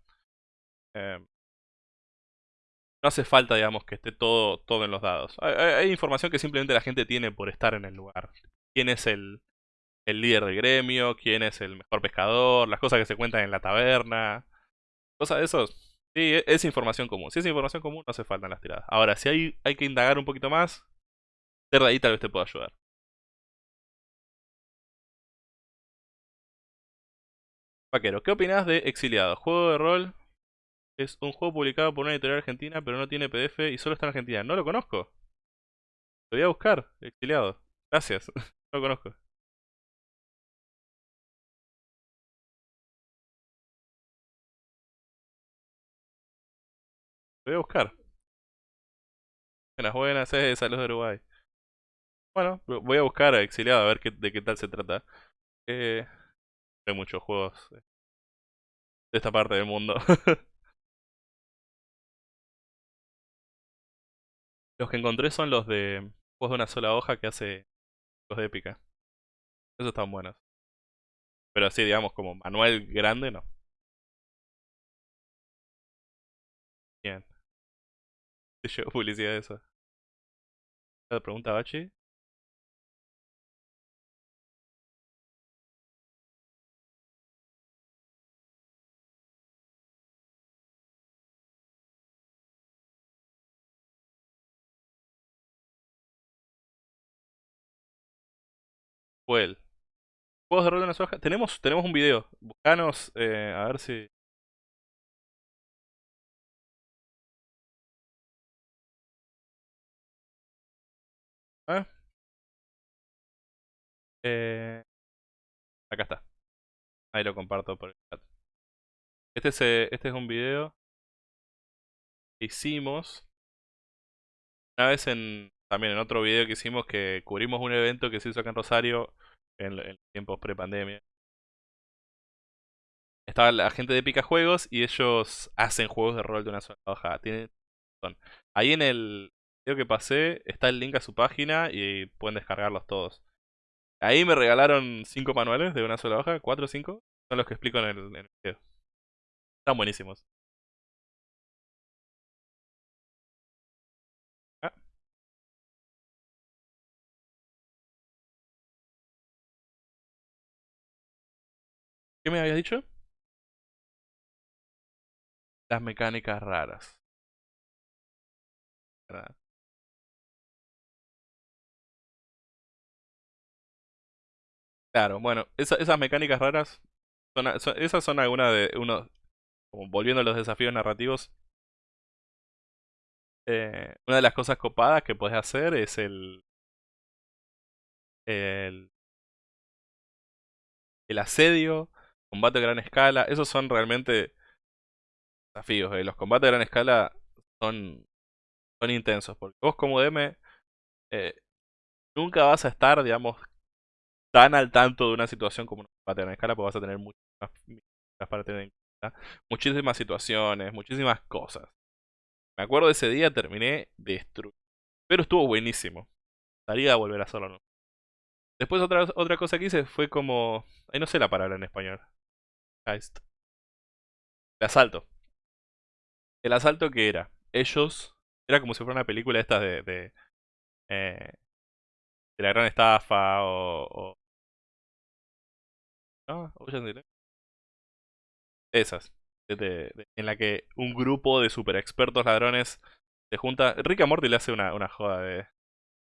Eh, no hace falta, digamos, que esté todo, todo en los dados. Hay, información que simplemente la gente tiene por estar en el lugar. ¿Quién es el, el líder del gremio? ¿Quién es el mejor pescador? Las cosas que se cuentan en la taberna. Cosas de esos. Sí, e, es información común. Si es información común, no hace falta en las tiradas. Ahora, si hay, hay que indagar un poquito más, de ahí tal vez te pueda ayudar. Vaquero, ¿qué opinas de Exiliado? Juego de rol es un juego publicado por una editorial argentina, pero no tiene PDF y solo está en Argentina. No lo conozco. Lo voy a buscar, exiliado. Gracias. no lo conozco. Lo voy a buscar. Buenas, buenas, eh, saludos de Uruguay. Bueno, voy a buscar a Exiliado a ver qué, de qué tal se trata. Eh, hay muchos juegos de esta parte del mundo. Los que encontré son los de juegos de una sola hoja que hace los de épica. Esos están buenos. Pero así, digamos, como manual grande, no. Bien. ¿Te llegó publicidad de eso? ¿La pregunta Bachi? fue él. Juegos de rol de Nasoja. Tenemos, tenemos un video. Buscanos, eh, a ver si. ¿Ah? ¿Eh? Acá está. Ahí lo comparto por el chat. Este es, este es un video que hicimos una vez en, también en otro video que hicimos que cubrimos un evento que se hizo acá en Rosario en, en tiempos pre-pandemia. Estaba la gente de Pica Juegos y ellos hacen juegos de rol de una sola hoja. Tienen, ahí en el video que pasé está el link a su página y pueden descargarlos todos. Ahí me regalaron 5 manuales de una sola hoja, 4 o 5. Son los que explico en el, en el video. Están buenísimos. ¿Qué me habías dicho? Las mecánicas raras. Claro, bueno, esas mecánicas raras, son, esas son algunas de uno, como volviendo a los desafíos narrativos. Eh, una de las cosas copadas que puedes hacer es el, el, el asedio, combate a gran escala. Esos son realmente desafíos. Eh. Los combates a gran escala son, son intensos. Porque vos como DM eh, nunca vas a estar, digamos, tan al tanto de una situación como un combate a gran escala, porque vas a tener para tener en. Muchísimas situaciones, muchísimas cosas. Me acuerdo de ese día, terminé destruido. Pero estuvo buenísimo. Estaría a volver a hacerlo, ¿no? Después otra, otra cosa que hice fue como... Ahí no sé la palabra en español. El asalto. El asalto que era. Ellos. Era como si fuera una película esta de. de, eh, de la gran estafa o. ¿No? Esas. en la que un grupo de super expertos ladrones se junta. Rick Morty le hace una, una joda de,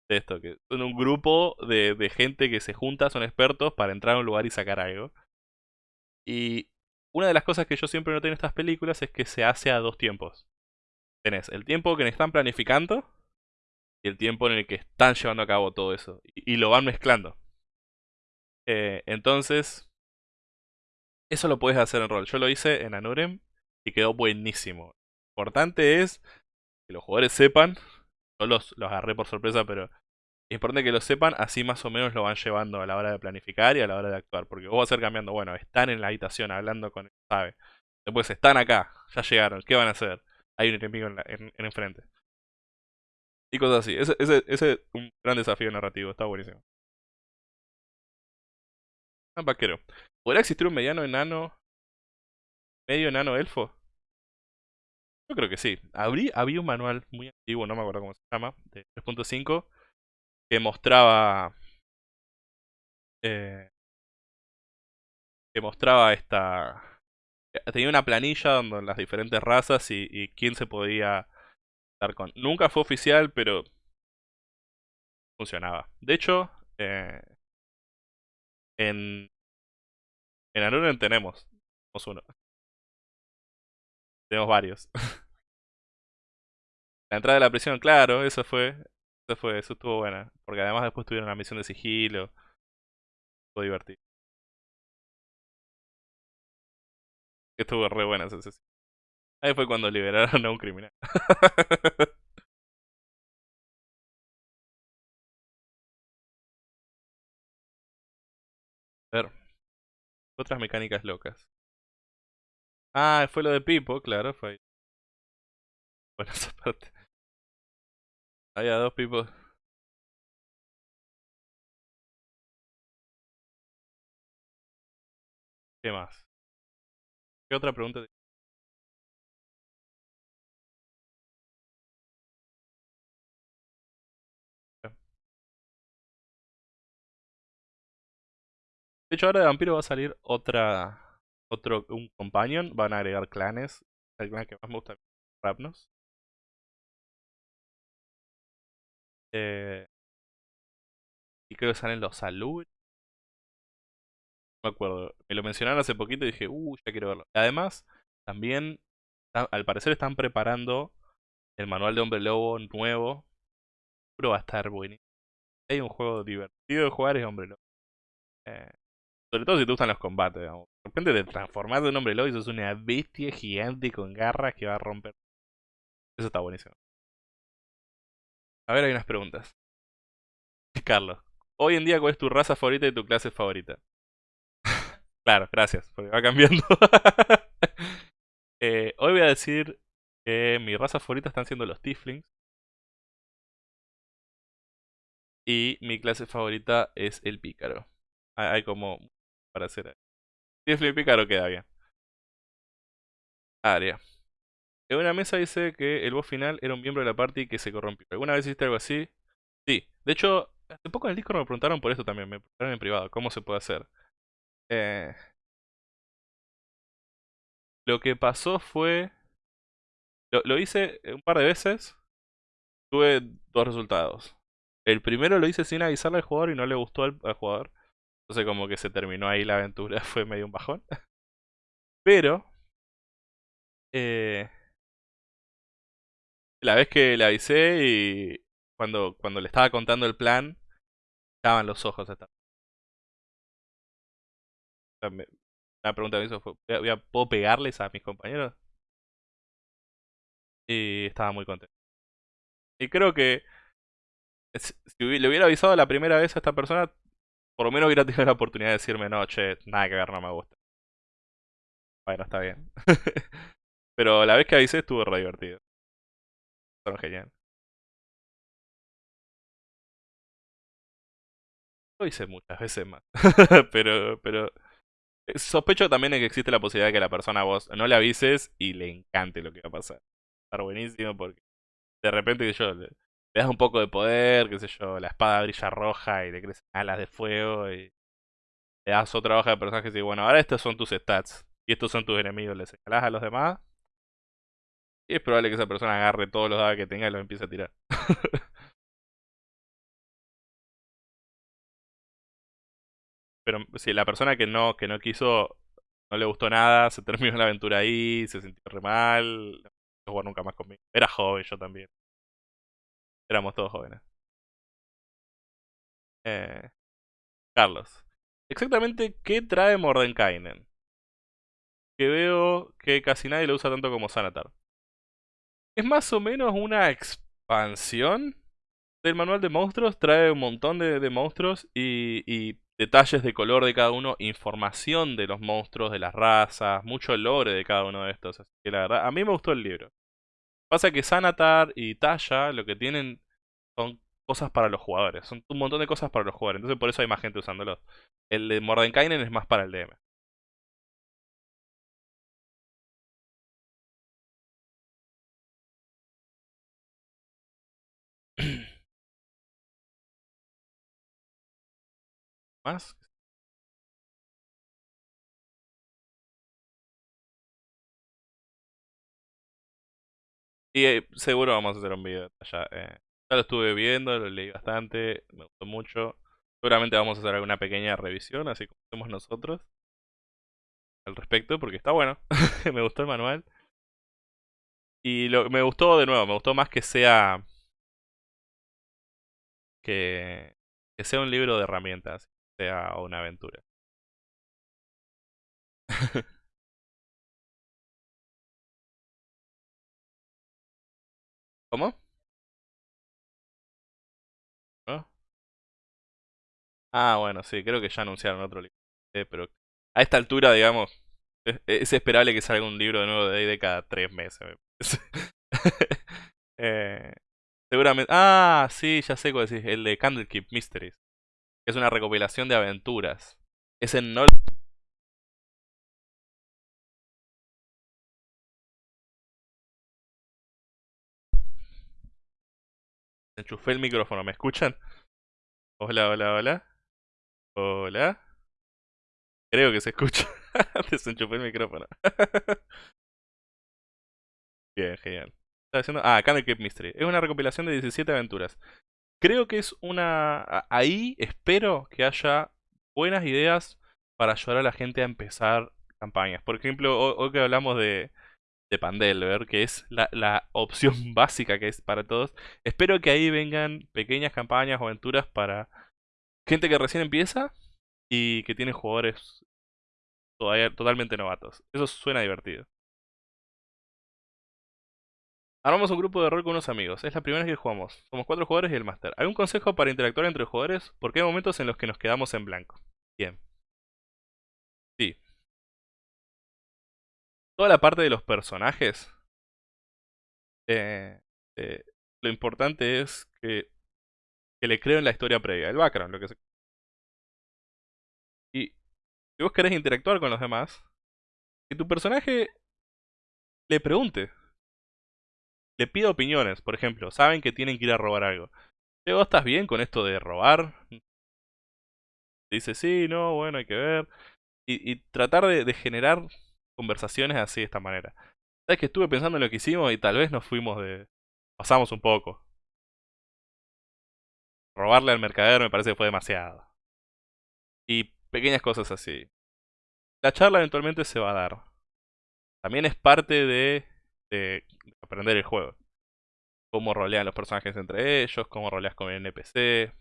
de esto. Que son un grupo de, de gente que se junta, son expertos para entrar a un lugar y sacar algo. Y una de las cosas que yo siempre noté en estas películas es que se hace a dos tiempos. Tenés el tiempo que están planificando y el tiempo en el que están llevando a cabo todo eso. Y, lo van mezclando. Eh, entonces, eso lo puedes hacer en rol. Yo lo hice en Anurem y quedó buenísimo. Lo importante es que los jugadores sepan. Yo los, los agarré por sorpresa, pero es importante que lo sepan, así más o menos lo van llevando a la hora de planificar y a la hora de actuar. Porque vos vas a ir cambiando, bueno, están en la habitación hablando con el sabe. Después están acá, ya llegaron, ¿qué van a hacer? Hay un enemigo en, en, enfrente. Y cosas así. Ese, es un gran desafío narrativo, está buenísimo. Un vaquero. ¿Podría existir un mediano enano? ¿Medio enano elfo? Yo creo que sí. Habría, había un manual muy antiguo, no me acuerdo cómo se llama, de 3.5 que mostraba eh, que mostraba esta tenía una planilla donde las diferentes razas y, quién se podía dar con. Nunca fue oficial pero funcionaba. De hecho eh, en en Anuren tenemos tenemos uno. Tenemos varios. La entrada de la prisión claro eso fue eso fue, eso estuvo buena. Porque además después tuvieron una misión de sigilo. Estuvo divertido. Estuvo re buena esa sesión. Ahí fue cuando liberaron a un criminal. A ver. Otras mecánicas locas. Ah, fue lo de Pipo, claro, fue ahí. Bueno, esa parte. Había dos pipos. ¿Qué más? ¿Qué otra pregunta? De hecho, ahora de vampiro va a salir otra. Otro. Un companion. Van a agregar clanes. El clan que más me gusta. Rapnos. Eh, y creo que salen los salud. No me acuerdo. Me lo mencionaron hace poquito y dije, uh, ya quiero verlo. Además, también, al parecer están preparando el manual de Hombre Lobo nuevo. Pero va a estar buenísimo. Hay un juego divertido de jugar es Hombre Lobo. Eh, sobre todo si te gustan los combates. De repente te transformas en hombre lobo y sos una bestia gigante con garras que va a romper. Eso está buenísimo. A ver, hay unas preguntas. Carlos, hoy en día, ¿cuál es tu raza favorita y tu clase favorita? claro, gracias, porque va cambiando. Eh, hoy voy a decir que mi raza favorita están siendo los Tieflings. Y mi clase favorita es el pícaro. Hay como para hacer. Tiefling pícaro queda bien. Área. En una mesa dice que el boss final era un miembro de la party que se corrompió. ¿Alguna vez hiciste algo así? Sí. De hecho, hace poco en el Discord me preguntaron por esto también. Me preguntaron en privado. ¿Cómo se puede hacer? Eh, lo que pasó fue... Lo, hice un par de veces. Tuve dos resultados. El primero lo hice sin avisarle al jugador y no le gustó al, jugador. Entonces como que se terminó ahí la aventura. Fue medio un bajón. Pero... Eh, la vez que le avisé y cuando, cuando le estaba contando el plan, estaban los ojos. Hasta. La pregunta que hizo fue, ¿puedo pegarles a mis compañeros? Y estaba muy contento. Y creo que si le hubiera avisado la primera vez a esta persona, por lo menos hubiera tenido la oportunidad de decirme, no, che, nada que ver, no me gusta. Bueno, está bien. Pero la vez que avisé estuvo re divertido. Genial. Lo hice muchas veces más. pero, pero Sospecho también de que existe la posibilidad de que la persona a vos no le avises y le encante lo que va a pasar. Estar buenísimo porque de repente que yo le, das un poco de poder, qué sé yo, la espada brilla roja y le crecen alas de fuego y le das otra hoja de personajes y bueno, ahora estos son tus stats y estos son tus enemigos, le señalás a los demás y es probable que esa persona agarre todos los dados que tenga y los empiece a tirar. Pero si la persona que no, que no quiso, no le gustó nada, se terminó la aventura ahí, se sintió re mal, no nunca más conmigo. Era joven yo también. Éramos todos jóvenes. Eh, Carlos. Exactamente, ¿qué trae Mordenkainen? Que veo que casi nadie lo usa tanto como Sanatar. Es más o menos una expansión del manual de monstruos. Trae un montón de, monstruos y detalles de color de cada uno, información de los monstruos, de las razas, mucho lore de cada uno de estos. Así que la verdad, a mí me gustó el libro. Pasa que Sanatar y Tasha lo que tienen son cosas para los jugadores. Son un montón de cosas para los jugadores. Entonces por eso hay más gente usándolos. El de Mordenkainen es más para el DM. Y eh, seguro vamos a hacer un video allá. Eh. Ya lo estuve viendo, lo leí bastante, me gustó mucho. Seguramente vamos a hacer alguna pequeña revisión, así como hacemos nosotros. Al respecto, porque está bueno. me gustó el manual. Y lo, me gustó de nuevo, me gustó más que sea... Que sea un libro de herramientas, sea una aventura. ¿Cómo? Ah, bueno, sí, creo que ya anunciaron otro libro. pero a esta altura, digamos, es, esperable que salga un libro de nuevo de de cada tres meses. eh, seguramente. Ah, sí, ya sé cuál decís. El de Candlekeep Mysteries. Es una recopilación de aventuras. Es en no Enchufé el micrófono, ¿me escuchan? Hola, hola, hola. Hola. Creo que se escucha. Desenchufé el micrófono. Bien, genial. Está haciendo... Ah, Candlekeep Mystery. Es una recopilación de 17 aventuras. Creo que es una... Ahí espero que haya buenas ideas para ayudar a la gente a empezar campañas. Por ejemplo, hoy que hablamos de, de Pandelver, que es la, la, opción básica que es para todos. Espero que ahí vengan pequeñas campañas o aventuras para gente que recién empieza y que tiene jugadores todavía totalmente novatos. Eso suena divertido. Armamos un grupo de rol con unos amigos. Es la primera vez que jugamos. Somos cuatro jugadores y el máster. ¿Algún consejo para interactuar entre jugadores? Porque hay momentos en los que nos quedamos en blanco. Bien. Sí. Toda la parte de los personajes. Eh, eh, lo importante es que, que le creo en la historia previa, el background, lo que. Y si vos querés interactuar con los demás, que tu personaje le pregunte. Le pida opiniones, por ejemplo, saben que tienen que ir a robar algo. ¿Vos estás bien con esto de robar? Dice, sí, no, bueno, hay que ver. Y, tratar de, generar conversaciones así de esta manera. Sabes que estuve pensando en lo que hicimos y tal vez nos fuimos de... Pasamos un poco. Robarle al mercader me parece que fue demasiado. Y pequeñas cosas así. La charla eventualmente se va a dar. También es parte de, de aprender el juego. Cómo rolean los personajes entre ellos, cómo roleas con el NPC.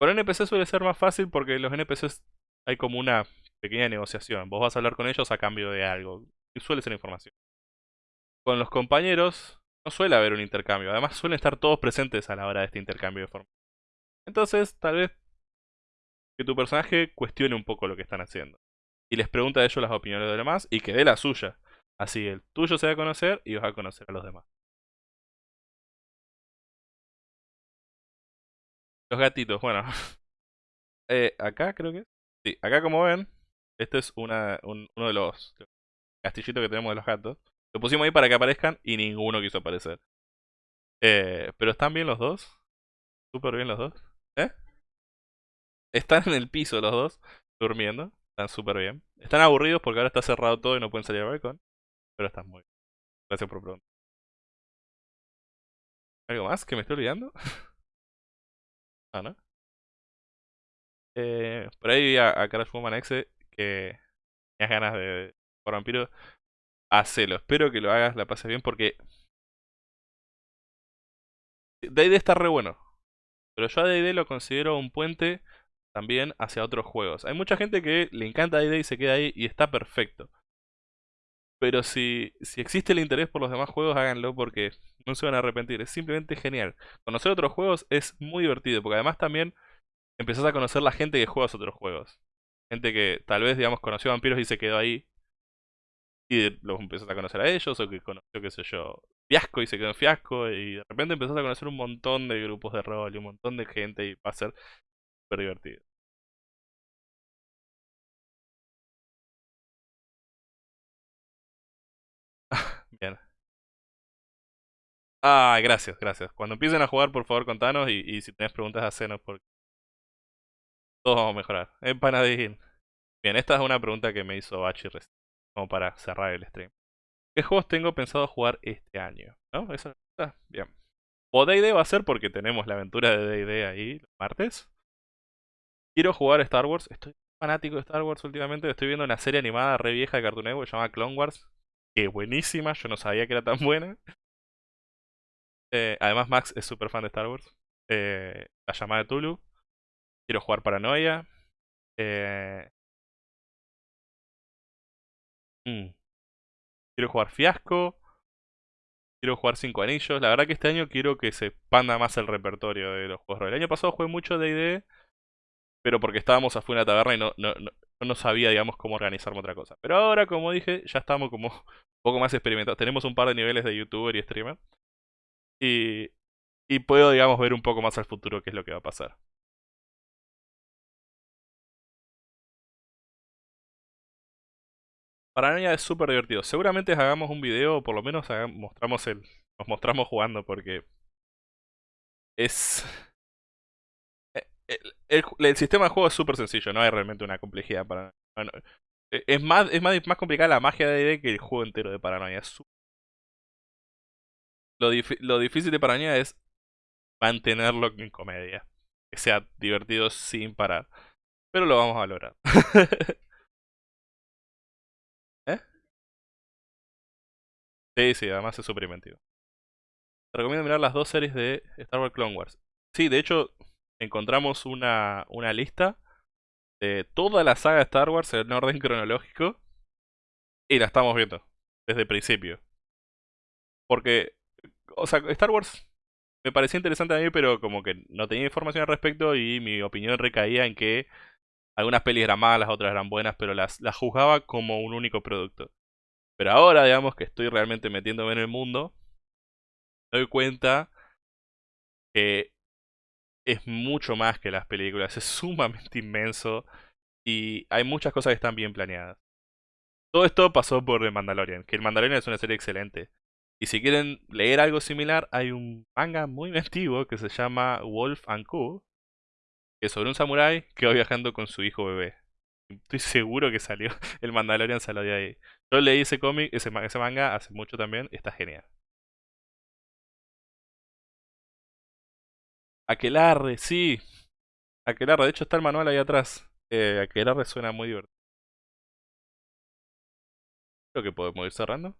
Con el NPC suele ser más fácil porque los NPCs hay como una pequeña negociación. Vos vas a hablar con ellos a cambio de algo. Y suele ser información. Con los compañeros no suele haber un intercambio. Además suelen estar todos presentes a la hora de este intercambio de forma. Entonces, tal vez que tu personaje cuestione un poco lo que están haciendo. Y les pregunta a ellos las opiniones de los demás y que dé la suya. Así el tuyo se va a conocer y vas a conocer a los demás. Los gatitos, bueno. eh, acá creo que... Sí, acá como ven, este es una, uno de los castillitos que tenemos de los gatos. Lo pusimos ahí para que aparezcan y ninguno quiso aparecer. Eh, pero están bien los dos. Súper bien los dos. ¿Eh? Están en el piso los dos, durmiendo. Están súper bien. Están aburridos porque ahora está cerrado todo y no pueden salir al balcón. Pero están muy bien. Gracias por preguntar. ¿Algo más que me estoy olvidando? ah, ¿no? Eh, por ahí a, a Crash Woman X que tenías ganas de por vampiro. Hacelo. Espero que lo hagas, la pases bien porque... D&D está re bueno. Pero yo a D&D lo considero un puente también hacia otros juegos. Hay mucha gente que le encanta D&D y se queda ahí y está perfecto. Pero si, si existe el interés por los demás juegos, háganlo porque no se van a arrepentir. Es simplemente genial. Conocer otros juegos es muy divertido porque además también empezás a conocer la gente que juega otros juegos. Gente que tal vez, digamos, conoció vampiros y se quedó ahí. Y los empezás a conocer a ellos, o que conoció, qué sé yo, fiasco y se quedó en fiasco. Y de repente empezás a conocer un montón de grupos de rol y un montón de gente y va a ser súper divertido. Ah, gracias, gracias. Cuando empiecen a jugar, por favor, contanos y, si tenés preguntas, hacenos porque todos vamos a mejorar. Empanadín. Bien, esta es una pregunta que me hizo Bachi recién, como para cerrar el stream. ¿Qué juegos tengo pensado jugar este año? ¿No? Esa ah, bien. O D&D va a ser porque tenemos la aventura de D&D ahí, los martes. Quiero jugar Star Wars. Estoy fanático de Star Wars últimamente. Estoy viendo una serie animada re vieja de Cartoon Network llamada Clone Wars. Que buenísima, yo no sabía que era tan buena. Eh, además Max es súper fan de Star Wars. Eh, la llamada de Tulu. Quiero jugar Paranoia. Eh, mm. Quiero jugar Fiasco. Quiero jugar Cinco Anillos. La verdad que este año quiero que se expanda más el repertorio de los juegos. El año pasado jugué mucho D&D. Pero porque estábamos afuera de la taberna y no, no, no, no sabía, digamos, cómo organizarme otra cosa. Pero ahora, como dije, ya estamos como un poco más experimentados. Tenemos un par de niveles de youtuber y streamer. Y, y puedo, digamos, ver un poco más al futuro qué es lo que va a pasar. Paranoia es súper divertido. Seguramente hagamos un video, o por lo menos mostramos el, nos mostramos jugando, porque es... Eh, el, sistema de juego es súper sencillo, no hay realmente una complejidad para... E, es más, es más, más complicada la magia de D&D que el juego entero de Paranoia. lo, lo difícil de Paranoia es mantenerlo en comedia. Que sea divertido sin parar. Pero lo vamos a lograr. Sí, sí, además es súper inventivo. Te recomiendo mirar las dos series de Star Wars Clone Wars. Sí, de hecho, encontramos una, una lista de toda la saga de Star Wars en orden cronológico. Y la estamos viendo desde el principio. Porque, o sea, Star Wars me parecía interesante a mí, pero como que no tenía información al respecto y mi opinión recaía en que algunas pelis eran malas, otras eran buenas, pero las, las juzgaba como un único producto. Pero ahora, digamos que estoy realmente metiéndome en el mundo, doy cuenta que es mucho más que las películas, es sumamente inmenso y hay muchas cosas que están bien planeadas. Todo esto pasó por The Mandalorian, que el Mandalorian es una serie excelente. Y si quieren leer algo similar, hay un manga muy antiguo que se llama Wolf and Co. Que es sobre un samurái que va viajando con su hijo bebé. Estoy seguro que salió. El Mandalorian salió de ahí. Yo leí ese cómic, ese, ese manga hace mucho también. Está genial. Aquelarre, sí. Aquelarre, de hecho está el manual ahí atrás. Eh, Aquelarre suena muy divertido. Creo que podemos ir cerrando.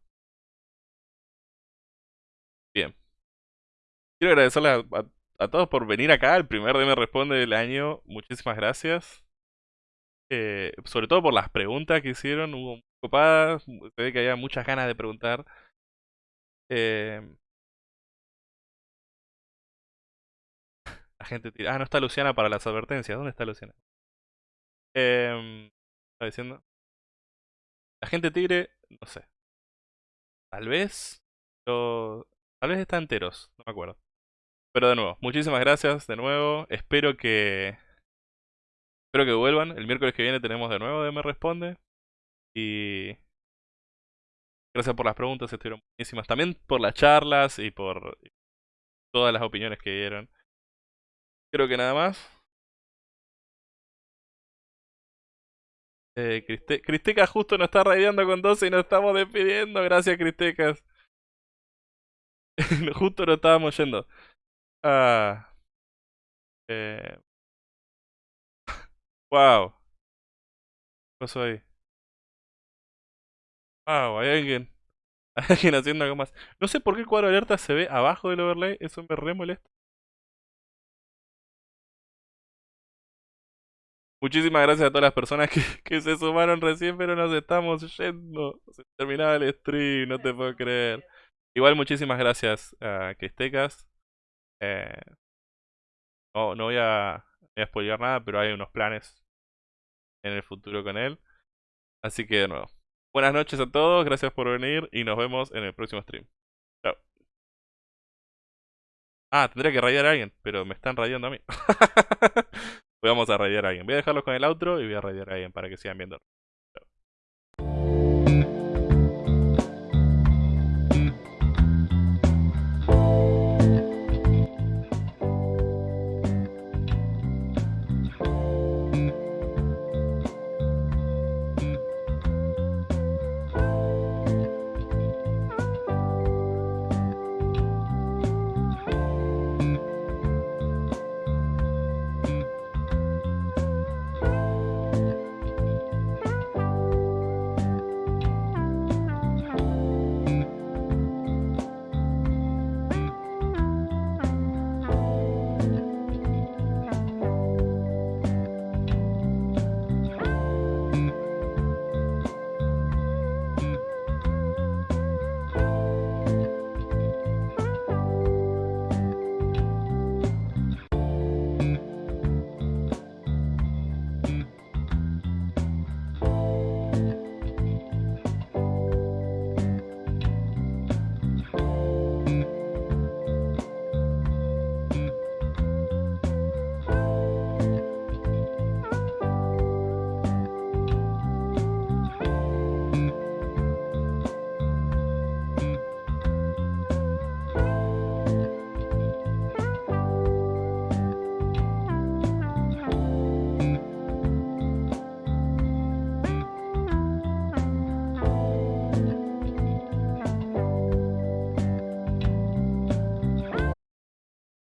Bien. Quiero agradecerles a, todos por venir acá. El primer DM Responde del año. Muchísimas gracias. Eh, sobre todo por las preguntas que hicieron. Hubo copadas. Se ve que había muchas ganas de preguntar. Eh, la gente tira. Ah, no está Luciana para las advertencias. ¿Dónde está Luciana? Eh, ¿Está diciendo? La gente tigre, no sé. Tal vez. Tal vez está enteros, no me acuerdo. Pero de nuevo, muchísimas gracias de nuevo. Espero que. Espero que vuelvan. El miércoles que viene tenemos de nuevo de Me Responde. Y. Gracias por las preguntas, estuvieron buenísimas. También por las charlas y por todas las opiniones que dieron. Creo que nada más. Eh, Cristecas justo nos está raideando con 12 y nos estamos despidiendo. Gracias, Cristecas. Justo lo estábamos yendo. Ah. Eh. Wow. ¿Qué pasó ahí? Wow, hay alguien. Hay alguien haciendo algo más. No sé por qué el cuadro de alerta se ve abajo del overlay. Eso me re molesta. Muchísimas gracias a todas las personas que, que se sumaron recién, pero nos estamos yendo. Se terminaba el stream, no te puedo creer. Igual muchísimas gracias a Cristecas. Eh, no, no voy a, voy a nada, pero hay unos planes en el futuro con él. Así que de nuevo. Buenas noches a todos, gracias por venir y nos vemos en el próximo stream. Chao. Ah, tendría que rayar a alguien, pero me están rayando a mí. Vamos a rayar a alguien. Voy a dejarlos con el outro y voy a rayar a alguien para que sigan viendo.